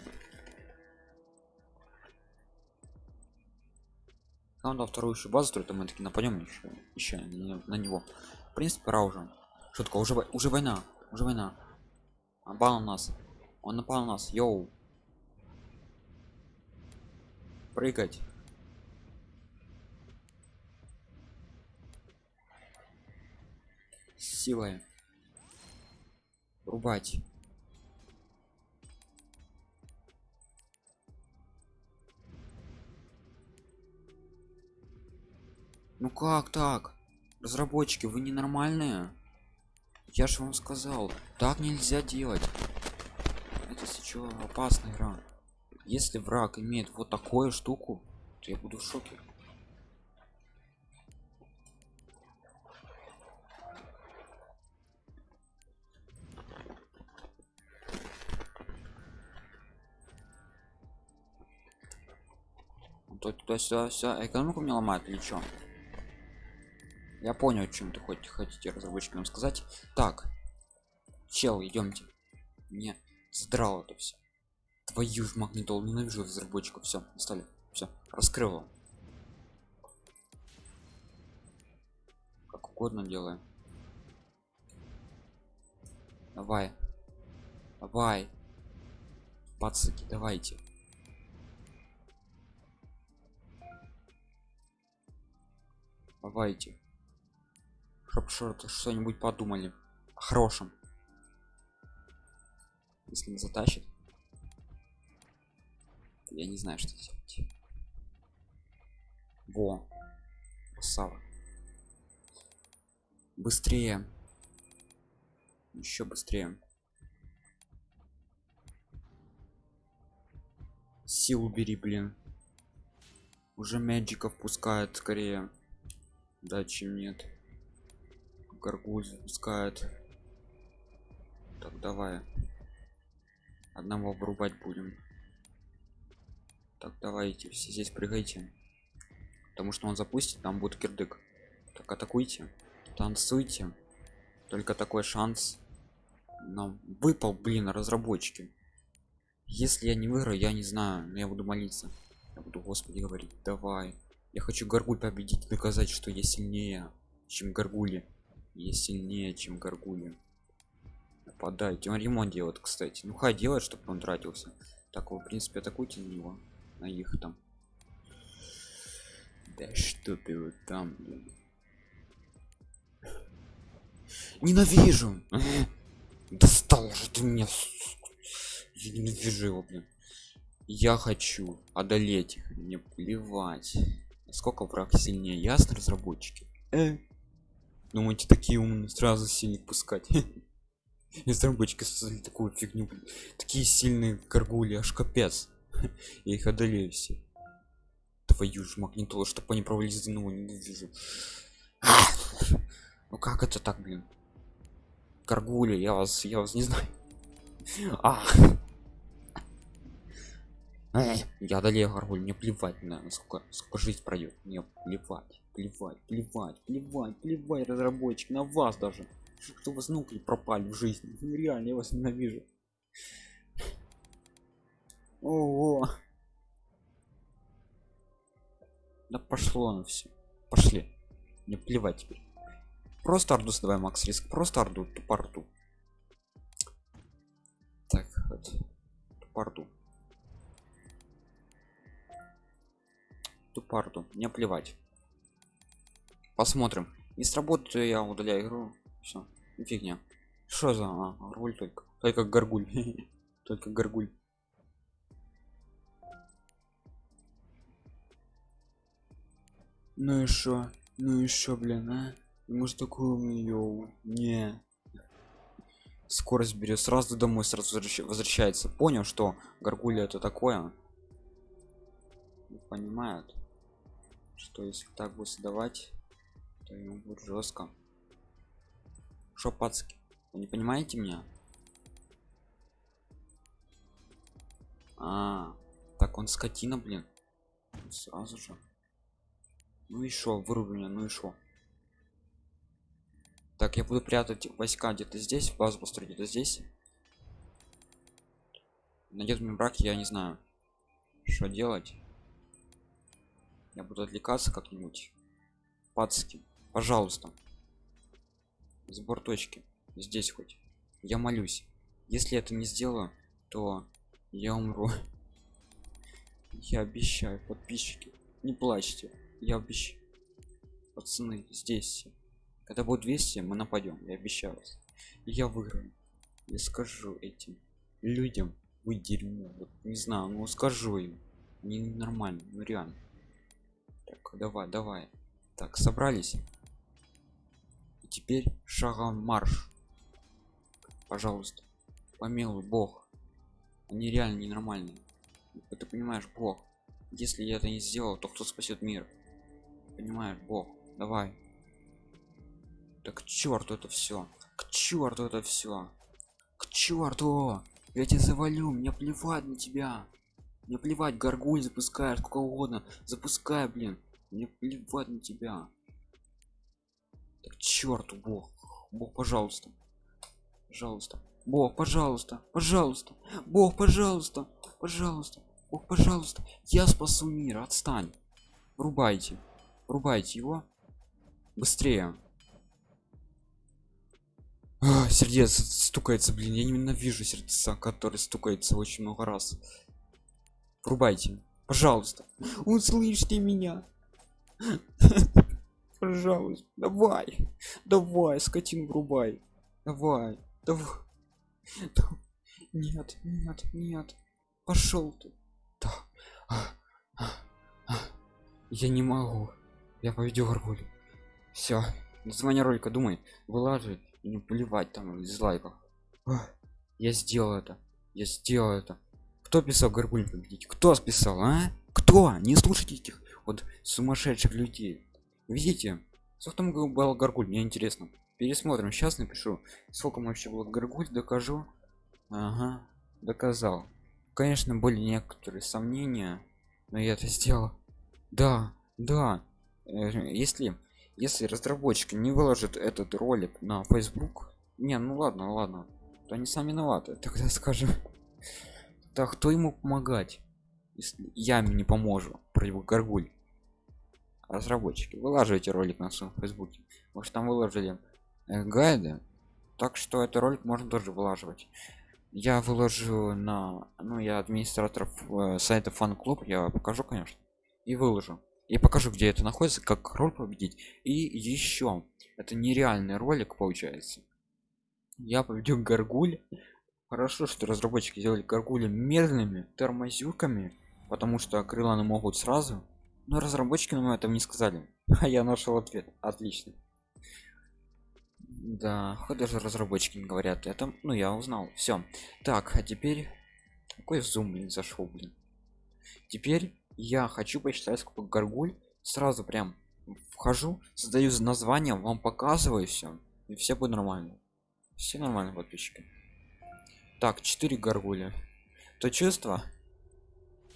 надо вторую еще базу строить, мы таки нападем еще еще на, него в принципе пора уже Шутка, уже, уже война, уже война. Напал на нас. Он напал на нас. Йоу. Прыгать. С Силой. Рубать. Ну как так? Разработчики, вы ненормальные? Я же вам сказал, так нельзя делать. Это сейчас опасная игра. Если враг имеет вот такую штуку, то я буду в шоке. То туда сюда, сюда. Экономику мне ломает или чё? Я понял, о чем ты хоть хотите разработчики сказать. Так, чел, идемте. Мне задрало это все. Твою ж магнитол, ненавижу разработчиков. Все, стали. Все, раскрыл его. Как угодно делаем. Давай. Давай. Пацаки, давайте. Давайте. Чтоб что-нибудь подумали. О хорошем. Если не затащит. Я не знаю, что делать. Во. Красава. Быстрее. Еще быстрее. Силу бери, блин. Уже мэджиков пускают скорее. Да, чем нет. Гаргуль запускает. Так, давай. Одного вырубать будем. Так, давайте, все здесь прыгайте. Потому что он запустит, там будет кирдык. Так, атакуйте. Танцуйте. Только такой шанс. Нам выпал, блин, разработчики. Если я не выиграю, я не знаю, но я буду молиться. Я буду, господи, говорить, давай. Я хочу Гаргуль победить доказать, что я сильнее, чем Гаргули. Я сильнее, чем Гаргули. Нападайте. Он ремонт делает, кстати. Ну хай делает, чтобы он тратился. Так, вы, в принципе, атакуйте на него. На их там. Да что ты вот там, блин. Ненавижу! *laughs* Достал же ты меня. Я ненавижу его, блин. Я хочу одолеть их. Мне плевать. Насколько враг сильнее. Ясно, разработчики? Э? Думаете, такие умные сразу сильных пускать? *laughs* Разработчики создали такую фигню. блин. Такие сильные горгули, аж капец. *laughs* Я их одолею все. Твою ж магнитолу, чтобы они провалились ну ненавижу. *laughs* Ну как это так, блин? Горгули, я вас, я вас не знаю. Эй, Я одолею горгуль, мне плевать на сколько, сколько жизнь пройдет. Мне плевать, плевать, плевать, плевать, плевать, разработчик, на вас даже. Что вас нуклеи пропали в жизни. Ну, реально, я вас ненавижу. Ого. Да пошло на все. Пошли. Мне плевать теперь. Просто орду давай, Макс Риск. Просто орду, тупо Так, вот. Тупо орду. Тупо Мне плевать. Посмотрим. Не сработает, то я удаляю игру. Все. Фигня. Что за а, горгуль только? Только горгуль. *laughs* только горгуль. Ну и шо? Ну и шо, блин, а? Может такую умный? Не. Скорость берет сразу домой, сразу возвращ- возвращается. Понял, что горгулья это такое? Понимают, что если так будет создавать, то ему будет жестко. Шо, пацки? Вы не понимаете меня? А, так он скотина, блин. Сразу же. Ну и шо, выруби меня, ну и шо. Так, я буду прятать войска где-то здесь, базу построить где-то здесь. Найдет мне брак, я не знаю, что делать. Я буду отвлекаться как-нибудь. Пацки, пожалуйста. сбор точки здесь хоть я молюсь если это не сделаю то я умру *laughs* я обещаю подписчики не плачьте я обещаю пацаны здесь. Когда будет 200 мы нападем я обещаю вас. И я выиграю. Я скажу этим людям вы дерьмо вот не знаю ну скажу им. Не нормально ну реально. Так давай давай. Так собрались. И теперь шагом марш. Пожалуйста помилуй бог. Они реально ненормальные. Ты понимаешь бог если я это не сделал то кто спасет мир понимаешь? Бог давай. Так к черту это все к черту это все к черту! Я тебя завалю мне плевать на тебя. Мне плевать горгуль запускаешь сколько угодно. Запускай блин мне плевать на тебя. Так черту бог. Бог пожалуйста. Пожалуйста. Бог пожалуйста пожалуйста. Бог пожалуйста пожалуйста. Бог пожалуйста. Я спасу мир отстань. Врубайте врубайте его быстрее. А, сердец стукается блин я ненавижу сердца который стукается очень много раз. Врубайте. Пожалуйста. Услышьте меня. Пожалуйста давай. Давай скотин врубай. Давай давай. Нет нет нет. Пошел ты. Да. я не могу я поведю горгуль все название ролика думай вылаживай и не плевать там из лайков я сделал это я сделал это кто писал горгуль победить кто списал а? Кто? Не слушайте этих вот сумасшедших людей. Видите? Сколько там был горгуль мне интересно. Пересмотрим. Сейчас напишу сколько вообще было горгуль докажу. Ага доказал. Конечно были некоторые сомнения но я это сделал. Да да если если разработчики не выложат этот ролик на facebook не ну ладно ладно то они сами виноваты *laughs* тогда скажем. Так кто ему помогать если я им не поможу про его горгуль? Разработчики вылаживайте ролик на своем фейсбуке может там выложили э, гайды так что этот ролик можно тоже вылаживать. Я выложу на ну я администратор э, сайта фан клуб я покажу конечно и выложу и покажу где это находится как роль победить. И еще это нереальный ролик получается. Я победил горгуль. Хорошо что разработчики сделали горгули медленными тормозюками потому что крыланы могут сразу. Но разработчики нам этом не сказали. *laughs* А я нашел ответ. Отлично. Да хоть даже разработчики не говорят это ну я узнал. Все так а теперь какой зум блин зашел блин. Теперь я хочу посчитать сколько горгуль сразу прям вхожу создаю название вам показываю все и все будет нормально. Все нормально подписчики. Так 4 горгуля то чувство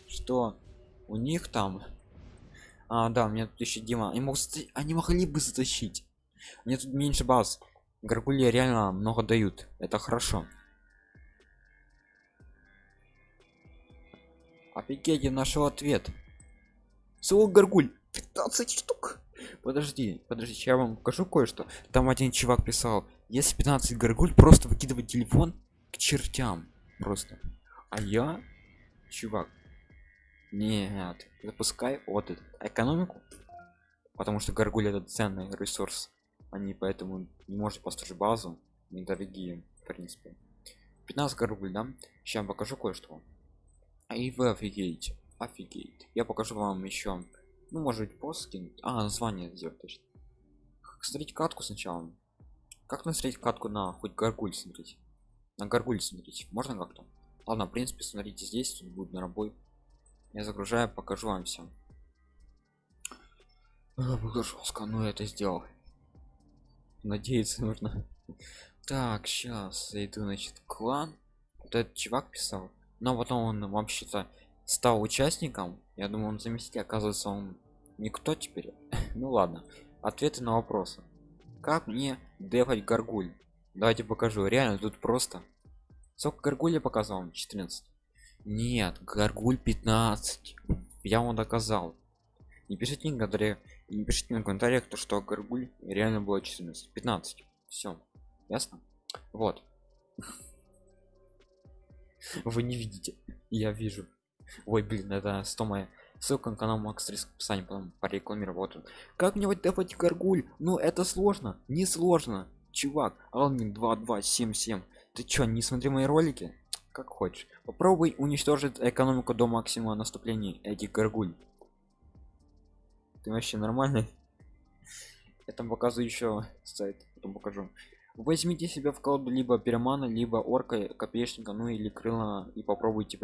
что у них там а да мне тут еще дима. Они могут они могли бы затащить. Мне тут меньше баз. Горгульи реально много дают. Это хорошо офигеть я нашел ответ. Соло горгуль. 15 штук. Подожди подожди я вам покажу кое-что. Там один чувак писал если 15 горгуль просто выкидывать телефон к чертям. Просто. А я чувак нет запускай вот этот экономику. Потому что горгуль это ценный ресурс. Они поэтому не можете построить базу. Недорогие в принципе. 15 горгуль да? Сейчас покажу кое-что а и вы офигеете офигеть я покажу вам еще ну может быть пост а название сделать точно. Смотреть катку сначала? Как насмотреть катку на хоть горгуль смотреть на горгуль смотреть можно как-то? Ладно в принципе смотрите здесь тут будет на работе. Я загружаю покажу вам все было жестко но это сделал. Надеяться нужно. *laughs* Так сейчас зайду значит клан. Вот этот чувак писал но потом он вообще-то стал участником. Я думаю он заместитель оказывается он никто теперь. *laughs* Ну ладно ответы на вопросы. Как мне дефать горгуль давайте покажу реально тут просто. Сколько горгуль я показал 14 нет горгуль 15 я вам доказал. Не пишите комментариях не пишите на комментариях то что горгуль реально было 14 15 все ясно? Вот *laughs* вы не видите. Я вижу. Ой блин это 100 моя. Ссылка на канал макс риск в потом порекламировал вот он. как мне вот давать гаргуль ну это сложно. Не сложно. Чувак алмин 2277 ты чё не смотри мои ролики? Как хочешь. Попробуй уничтожить экономику до максимума наступления этих гаргуль ты вообще нормальный? *laughs* Я там показываю еще сайт потом покажу возьмите себя в колоду либо пиромана либо орка копеечника ну или крыла и попробуйте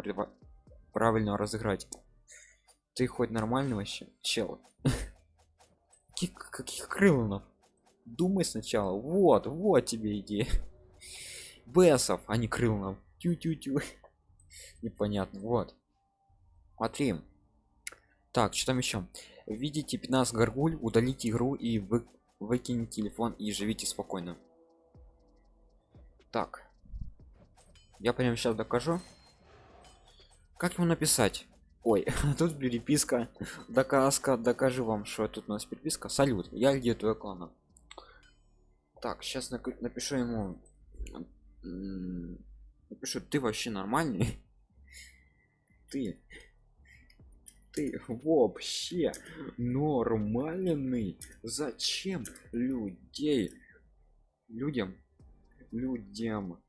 правильно разыграть. Ты хоть нормальный вообще чел? *laughs* Каких, каких крылонов думай сначала. Вот вот тебе идея. *laughs* Бесов а не крылонов тю тю тю *laughs* непонятно вот. Смотри. Так что там еще видите 15 горгуль удалите игру и вы выкиньте телефон и живите спокойно так. Я прямо сейчас докажу. Как ему написать? Ой *laughs* тут переписка доказка. Докажу вам что тут у нас переписка. Салют я где твой клана так сейчас напишу ему. Напишу ты вообще нормальный? *laughs* Ты ты вообще нормальный? Зачем людей людям людям.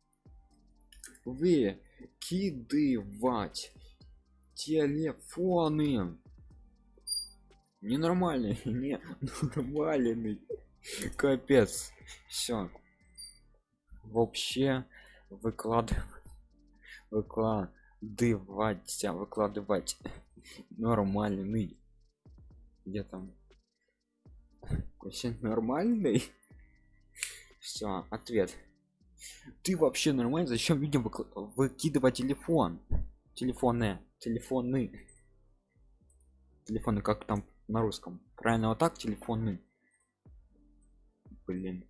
Вы кидывать телефоны. Ненормальный *laughs* не нормальный капец. Все вообще выкладывать выкладывать выкладывать нормальный. Где там *laughs* вообще нормальный. Все ответ ты вообще нормально зачем людям выкидывать телефон? Телефоны телефоны. Телефоны как там на русском? Правильно вот так телефоны. Блин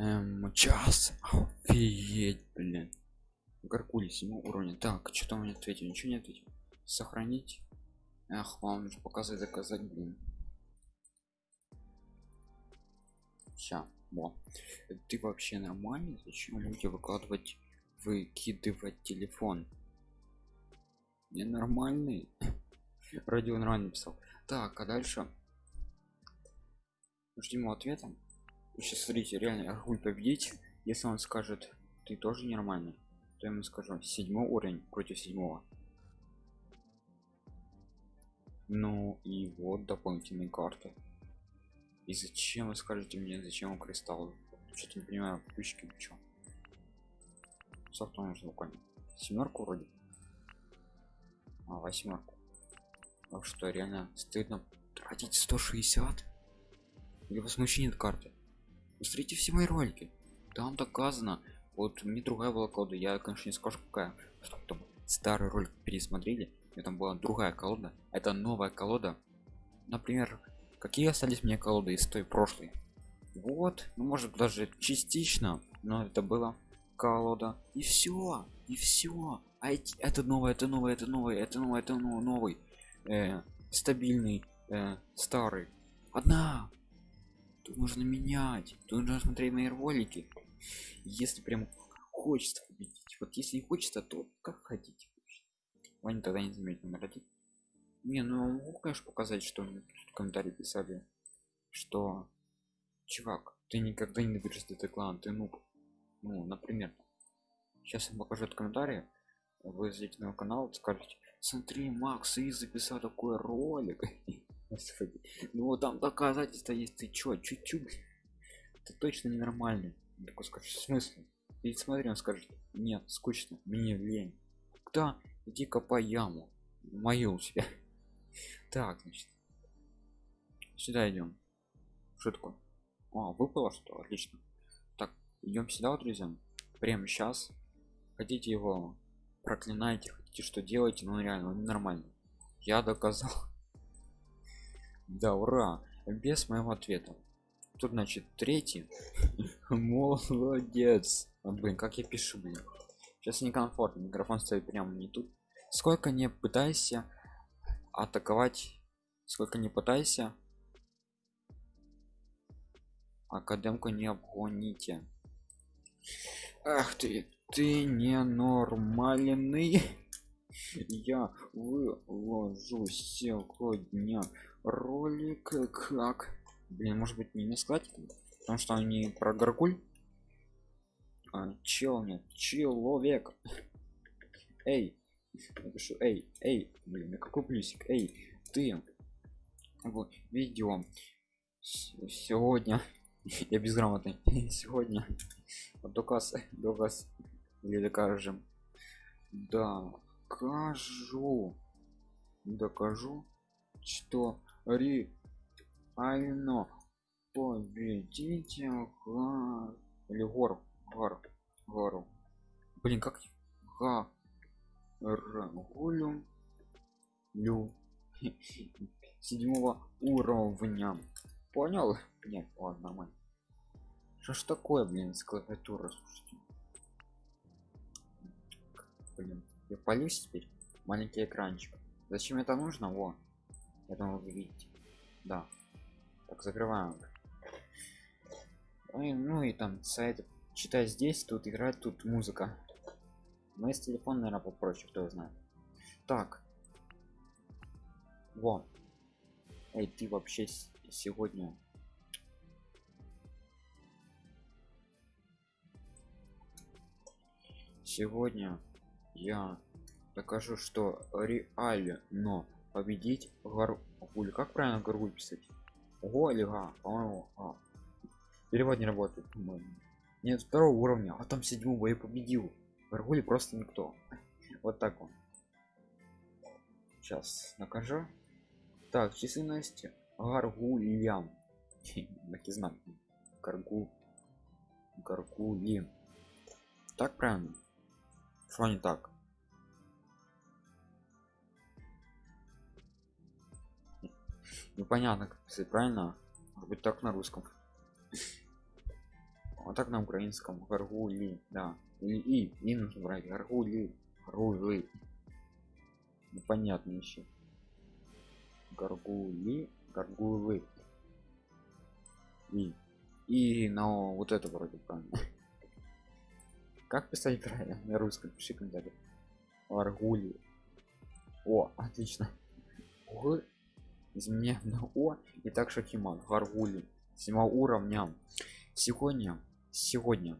Эм, час. Офигеть, блин. Гаркули 7 уровня. Так, что там мне ответил? Ничего не ответил. Сохранить. Ах, вам нужно показать, заказать, блин. Ща, во. Ты вообще нормальный? Зачем люди выкладывать, выкидывать телефон? Ненормальный. Радио нормально писал. Так, а дальше ждем ответа. Сейчас смотрите, реально Аргуль победить. Если он скажет, ты тоже нормальный, то я ему скажу седьмой уровень против седьмого. Ну и вот дополнительные карты. И зачем вы скажете мне, зачем кристалл? Что-то не понимаю, ключики что? Софт нужно буквально. Семерку вроде. А, восьмерку. А что, реально стыдно тратить 160? Или возмущение карты? Посмотрите все мои ролики. Там доказано. Вот мне другая была колода. Я, конечно, не скажу, какая. Что там старый ролик пересмотрели. И там была другая колода. Это новая колода. Например, какие остались мне колоды из той прошлой вот ну может даже частично но это было колода и все и все а эти, это новое это новое это новое это новое это новый, новый э, стабильный э, старый одна тут нужно менять. Тут нужно смотреть мои ролики если прям хочется победить. Вот если не хочется то как хотите. Ваня тогда не заметил номер один не ну могу конечно показать что в комментарии писали что чувак ты никогда не наберешь этот клан ты нуб. Ну например сейчас я покажу этот комментарий. Вы зайдете на канал скажете смотри макс и записал такой ролик *laughs* ну там доказательства есть ты чё чуть-чуть? Ты точно ненормальный такой скажешь в смысле? И смотри он скажет нет скучно мне лень да иди копай яму мою у себя *laughs* так значит. Сюда идем что такое а, выпало что отлично. Так идем сюда вот, друзья. Прямо сейчас хотите его проклинайте хотите что делаете ну реально он нормально я доказал да ура! Без моего ответа. Тут значит третий. *laughs* Молодец! А, блин как я пишу блин? Сейчас некомфортно микрофон стоит прямо не тут. Сколько не пытайся атаковать сколько не пытайся академку не обгоните. Ах ты ты ненормальный. *laughs* Я выложу сегодня ролик как блин может быть не сказать потому что они про горгуль. А, чел нет человек. Эй напишу эй эй блин какой плюсик? Эй ты. Вот видео. Сегодня. *laughs* Я безграмотный. *laughs* Сегодня. Доказ доказ или докажем. Докажу. Докажу что реально победите гор или гор гор гору. Блин как га рагулю лю. Седьмого уровня. Понял? Нет ладно нормально. Что ж такое блин с клавиатуры слушайте? Блин я полюсь теперь? Маленький экранчик. Зачем это нужно? Во я думаю вы видите да. Так закрываем. Ну и, ну и там сайт. Читай здесь тут играть тут музыка. Мы с телефона наверное попроще кто знает. Так. Во. Эй ты вообще сегодня сегодня я докажу что реально победить гаргуль как правильно гаргуль писать? Ого или га? По-моему а. перевод не работает нет второго уровня. А там седьмого я победил. Гаргуль просто никто. Вот так он. Сейчас накажу. Так численность гаргулям *laughs* знак гаргу гаргули так правильно? Что не так непонятно как писать правильно? Может быть так на русском. Вот так на украинском. Гаргули да. И и, и нужно брать. Гаргули гаргулы непонятно еще гаргули гаргулы и и но вот это вроде правильно. Как писать правильно? На русском пиши комментарий. Аргули о отлично изменяем на о и так шахиман гаргули. Седьмого уровня. Сегодня сегодня.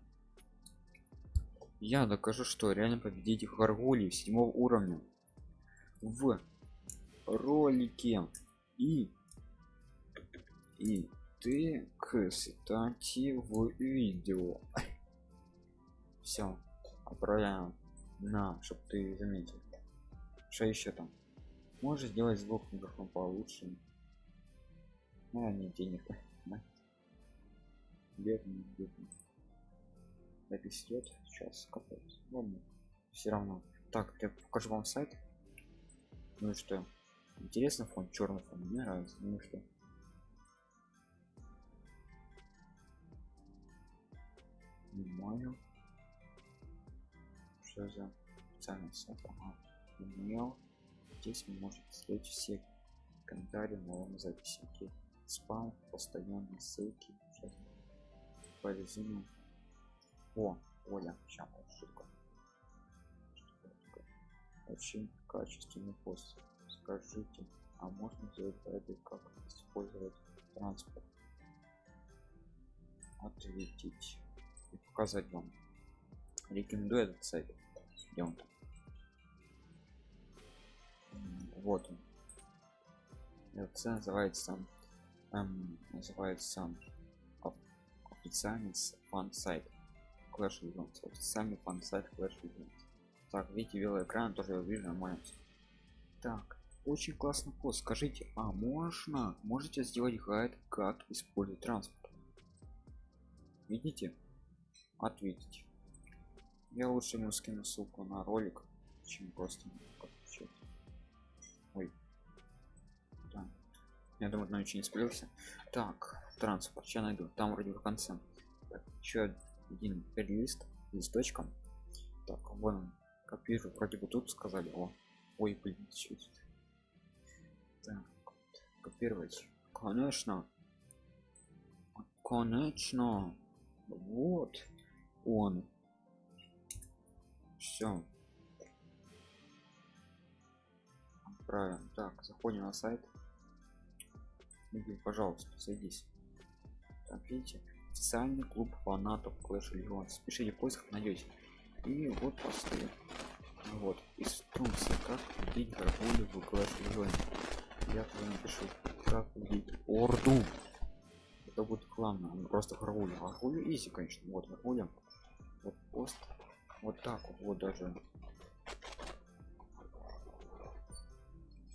Я докажу что реально победить гаргули седьмого уровня в ролике. И и ты кстати в видео. Все отправляем на чтобы ты заметил. Что еще там можешь сделать звук микрофон получше. Ну не денег *laughs* бедный бедный. Запись идет сейчас капец ладно все равно. Так я покажу вам сайт. Ну и что? Интересно фон черный фон мне нравится. Ну и что? Понимаю что за специальный сайт ага. email здесь вы можете смотреть все комментарии новым записи Окей. спам постоянные ссылки по резюме о оля сейчас шутка очень качественный пост. Скажите а можно сделать это как использовать транспорт? Ответить и показать вам. Рекомендую этот сайт. Где вот он. Этот сайт называется эм, называется официальный фан сайт. Clash Legends официальный фан сайт Clash Legends так видите белый экран тоже я вижу нормально так очень классный пост скажите а можно можете сделать гайд как использовать транспорт? Видите? Ответить. Я лучше ему скину ссылку на ролик чем просто я думаю на очень не спалился так транспорт сейчас найду. Там вроде в конце. Так, еще один перелист листочком. Так вон он копирую. Вроде бы тут сказали. О ой блин чуть так копировать. Конечно. Конечно. Вот он. Все отправим так заходим на сайт Игорь, пожалуйста садись. Так видите официальный клуб фанатов Clash Legends пишите в поисках найдете и вот посты. Вот. Инструкция как убить гаргулю в Clash Legends я тоже напишу как убить орду. Это будет главное. Он просто гаргулю. Гаргулю изи конечно. Вот гаргуля вот пост. Вот так вот даже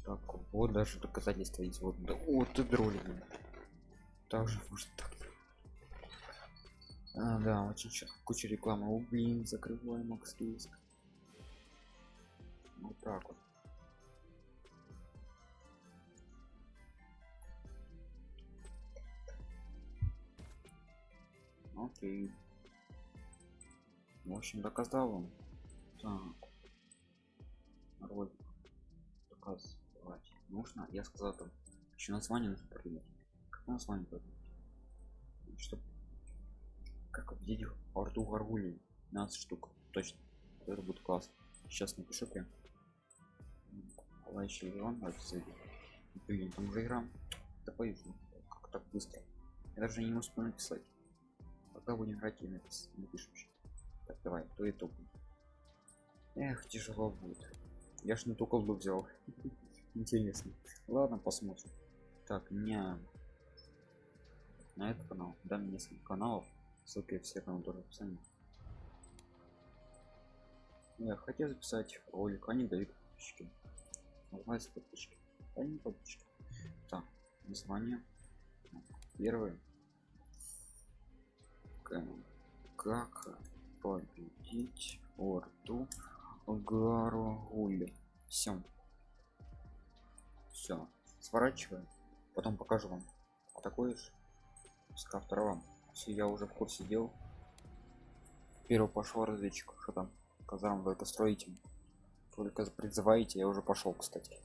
так вот даже доказательства есть. Вот да, вот ты дроли также может так. А, да очень сейчас куча рекламы. О блин закрываем макс риск вот так вот. Окей. В общем доказал вам так. Ролик. Доказывать нужно я сказал там еще название нужно придумать как название придумать чтобы как победить орду гаргулей 15 штук точно это будет классно сейчас напишу прям. Лайчи он блин там уже игра да боюсь ну, как так быстро? Я даже не успел написать пока будем играть и напис напишем так давай то и топ эх тяжело будет. Я ж не только колду взял *laughs* интересно. Ладно посмотрим. Так не на этот канал дам несколько каналов ссылки все каналы тоже в описании я хотел записать ролик они дают подписчики. Называется подписчики они подписчики. Так название. Первое. Как победить орду гаргуль все все сворачиваем потом покажу вам а такой же ска второго все я уже в курсе дел Первый пошел разведчик. Что там? Казарм только строите. Только призываете, я уже пошел, кстати.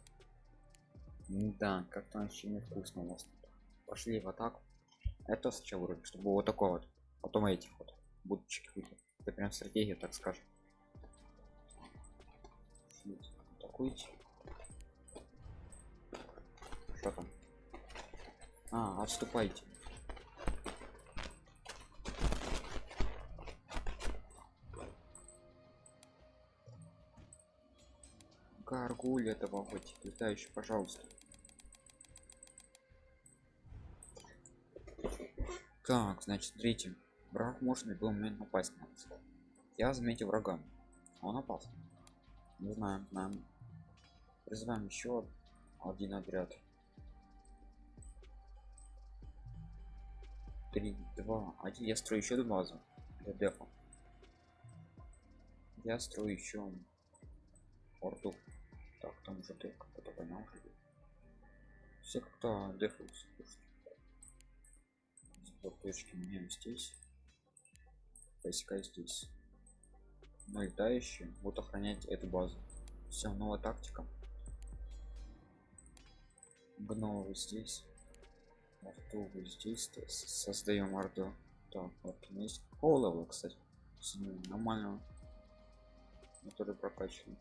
Да, как-то вообще невкусно у вас. Пошли в атаку. Это сначала вроде, чтобы вот такой вот. Потом этих вот выйдет. Это прям стратегия, так скажем. Атакуйте. Что там? А, отступайте. Гаргуль этого хоть летающий, пожалуйста. Так, значит, смотрите. Враг может в любой момент напасть на нас. Я заметил врага. Он опасен. Не знаем, знаем. Призываем еще один отряд. Три, два, один. Я строю еще одну базу для дефа. Я строю еще порту. Так, там уже ты как-то понял. Все как-то дефаются. Точки меняем здесь. Войска здесь. Ну и летающие будут охранять эту базу. Все, новая тактика. Гномы здесь. Вы здесь. Создаем орду. Так, вот есть. О, level, кстати. Нормально. Который прокачан.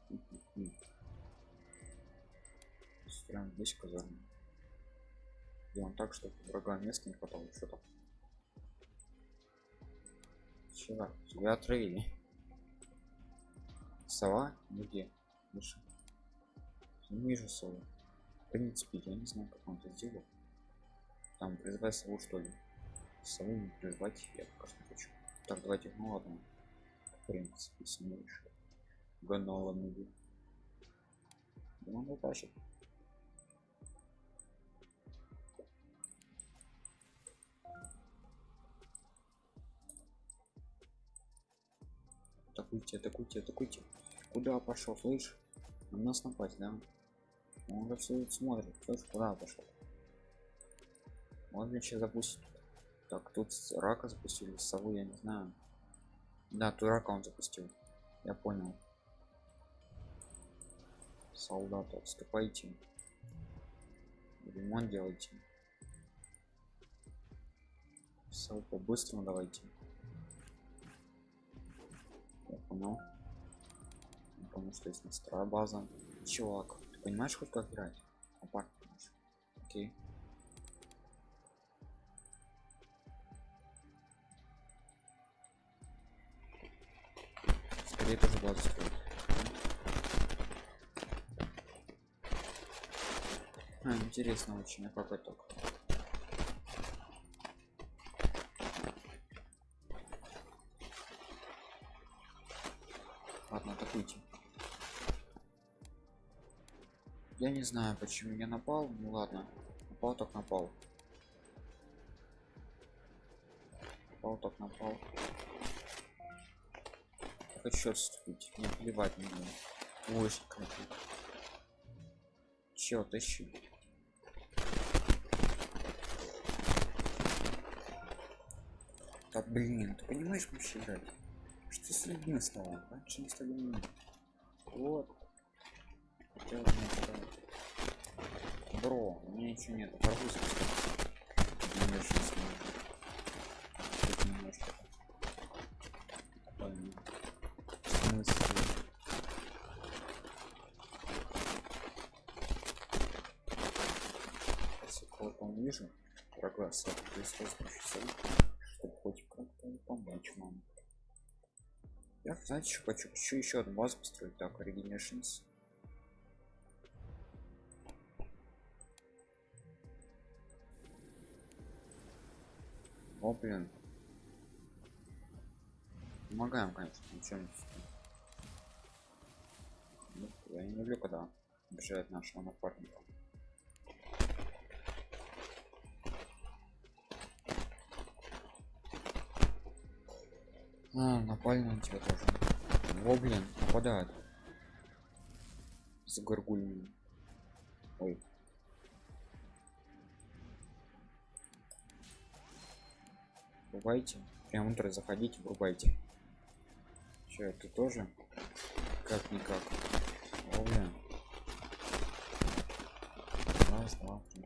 Строим здесь казарму. Делаем так, чтобы врага места не хватало. Что там? Чего? Тебя отравили. Сова? Где? Выше. Не вижу сову. В принципе, я не знаю, как он это сделал. Там призывай сову, что ли. Сову призвать я пока что хочу. Так, давайте, ну ладно. В принципе, саму еще. Ганова нуди. Да он тащит. атакуйте атакуйте атакуйте куда пошел слышь на нас напасть да он уже все смотрит слышь куда пошел он еще запустит. Так тут рака запустили сову я не знаю. Да тут рака он запустил. Я понял. Солдаты отступайте. Ремонт делайте. Все по-быстрому давайте. Я понял. Потому что есть настроя база. Чувак ты понимаешь хоть как играть? Апарт окей скорее тоже базу строить а, интересно очень а как это я не знаю почему я напал ну ладно. Напал так напал. Напал так напал хочу отступить не плевать мне круто чё тащи да блин ты понимаешь вообще играть? Что с людьми стало раньше не стали вот. Хотел Бро, у меня ничего нет. Арбуз немножко Тут немножко. Смысл. Если кого-то вижу, врага 160, чтобы хоть как-то помочь вам. Я, знаете, что хочу? Хочу еще одну базу построить. Так, Regenerations. О, блин. Помогаем, конечно, ничего не ну, Я не люблю, когда обижает нашего напарника. А, напали на тебя тоже. О, блин, нападают. С горгульми. Ой, врубайте прям утро заходите врубайте Че, ты тоже? Как никак. О, блин. Раз, два, три.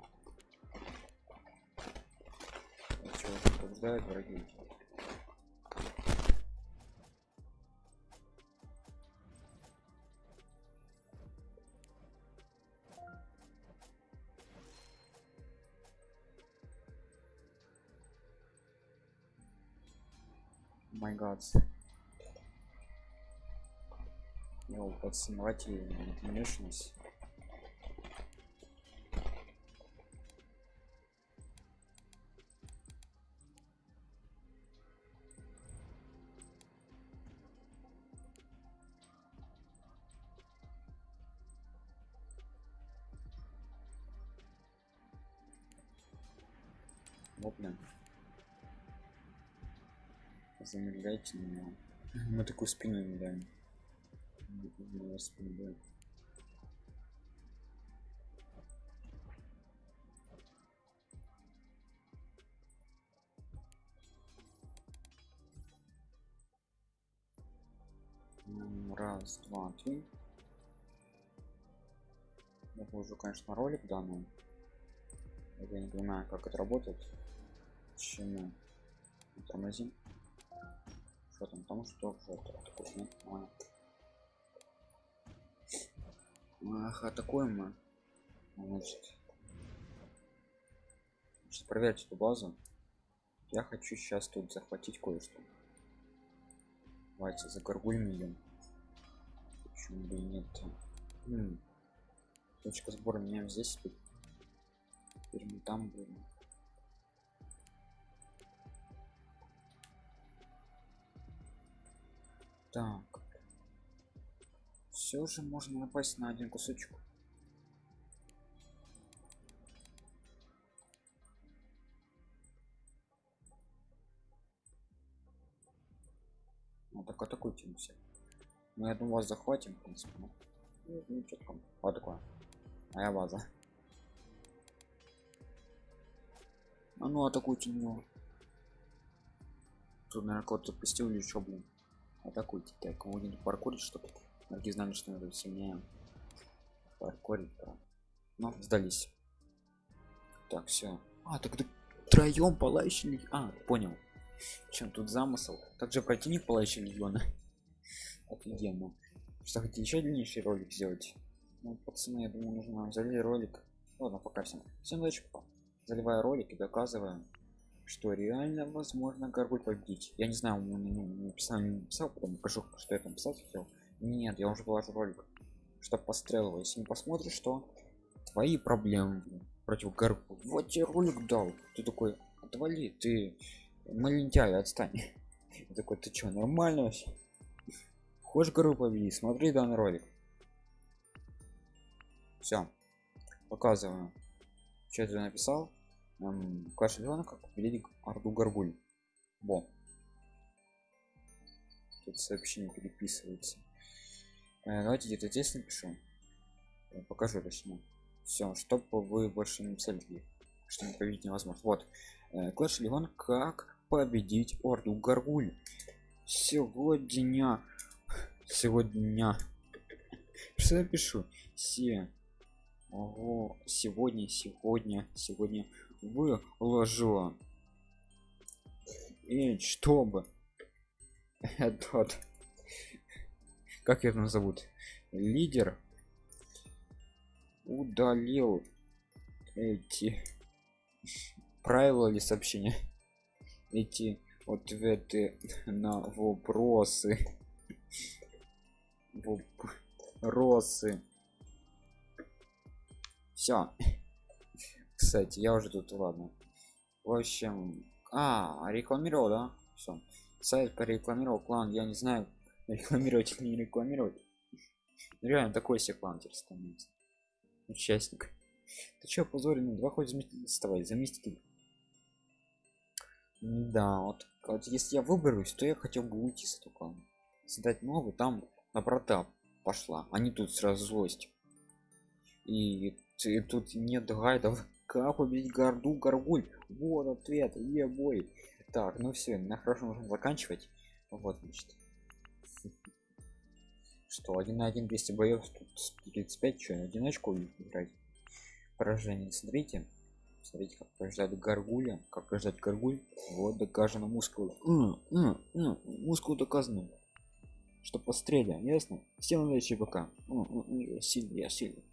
А чё, враги? My god Yo, подснимать внешность Вот, замедляйте меня мы такую спину не даем раз два три. Я положу конечно ролик данный. Я не понимаю как это работает. Почему тормозим там потому что вкусно ах атакуем мы значит, значит проверить эту базу я хочу сейчас тут захватить кое-что. Давайте за горгульм идем почему бы и нет? М точка сбора меняем здесь теперь мы там будем Так. Все же можно напасть на один кусочек. Ну так атакуйте все. Ну я думаю вас захватим, в принципе. Ну, ну, ну что там? Вот такое. Моя база. А ну атакуйте него. Тут, наверное, кого-то пустил или что, блин атакуйте так кого не паркурить чтобы враги знали что надо сильнее паркурить да. но сдались. Так все а тогда троем палающий а понял. Чем тут замысел также противник палающий легиона? *laughs* Офигенно. Что хотите еще длиннейший ролик сделать? Ну пацаны я думаю нужно залить ролик. Ладно пока всем. Всем удачи заливая ролик и доказываем что реально возможно горгуль победить. Я не знаю он написал не написал потом покажу что я там писал хотел нет я уже положил ролик что пострелил если не посмотришь что твои проблемы против горгуль. Вот тебе ролик дал. Ты такой отвали ты маленький отстань. *laughs* Я такой ты что нормально вообще? Хочешь гору победить? Смотри данный ролик. Все показываю. Что ты написал эм, клаш как победить орду горгуль. Бо тут сообщение переписывается. Э, давайте где-то здесь напишу. Я покажу точнее. Все чтобы вы больше не написали что не победить невозможно. Вот. Э, леон как победить орду горгуль? Сегодня сегодня. Что я пишу все Ого, сегодня сегодня сегодня выложу. И чтобы этот как его зовут лидер удалил эти правила или сообщения эти ответы на вопросы вопросы. Все кстати я уже тут ладно. В общем а рекламировал да? Все сайт порекламировал клан я не знаю *laughs* рекламировать или не рекламировать. Реально такой себе клан теперь становится. Участник. Ты что позоренный два хоть заместитель заместитель да вот, вот если я выберусь то я хотел бы уйти с этого клана. Создать новый там на брата пошла они а тут сразу злость. И ты, тут нет гайдов как победить горду горгуль? Вот ответ е бой так ну все на хорошо нужно заканчивать. Вот значит. Что один на один 200 боев тут 35 что одиночку играть? Поражение смотрите. Смотрите как побеждали гаргуля как побеждать гаргуль вот доказано мускул. Мускул доказано. Что постреля ясно? Все на ЧБК сильный я сильный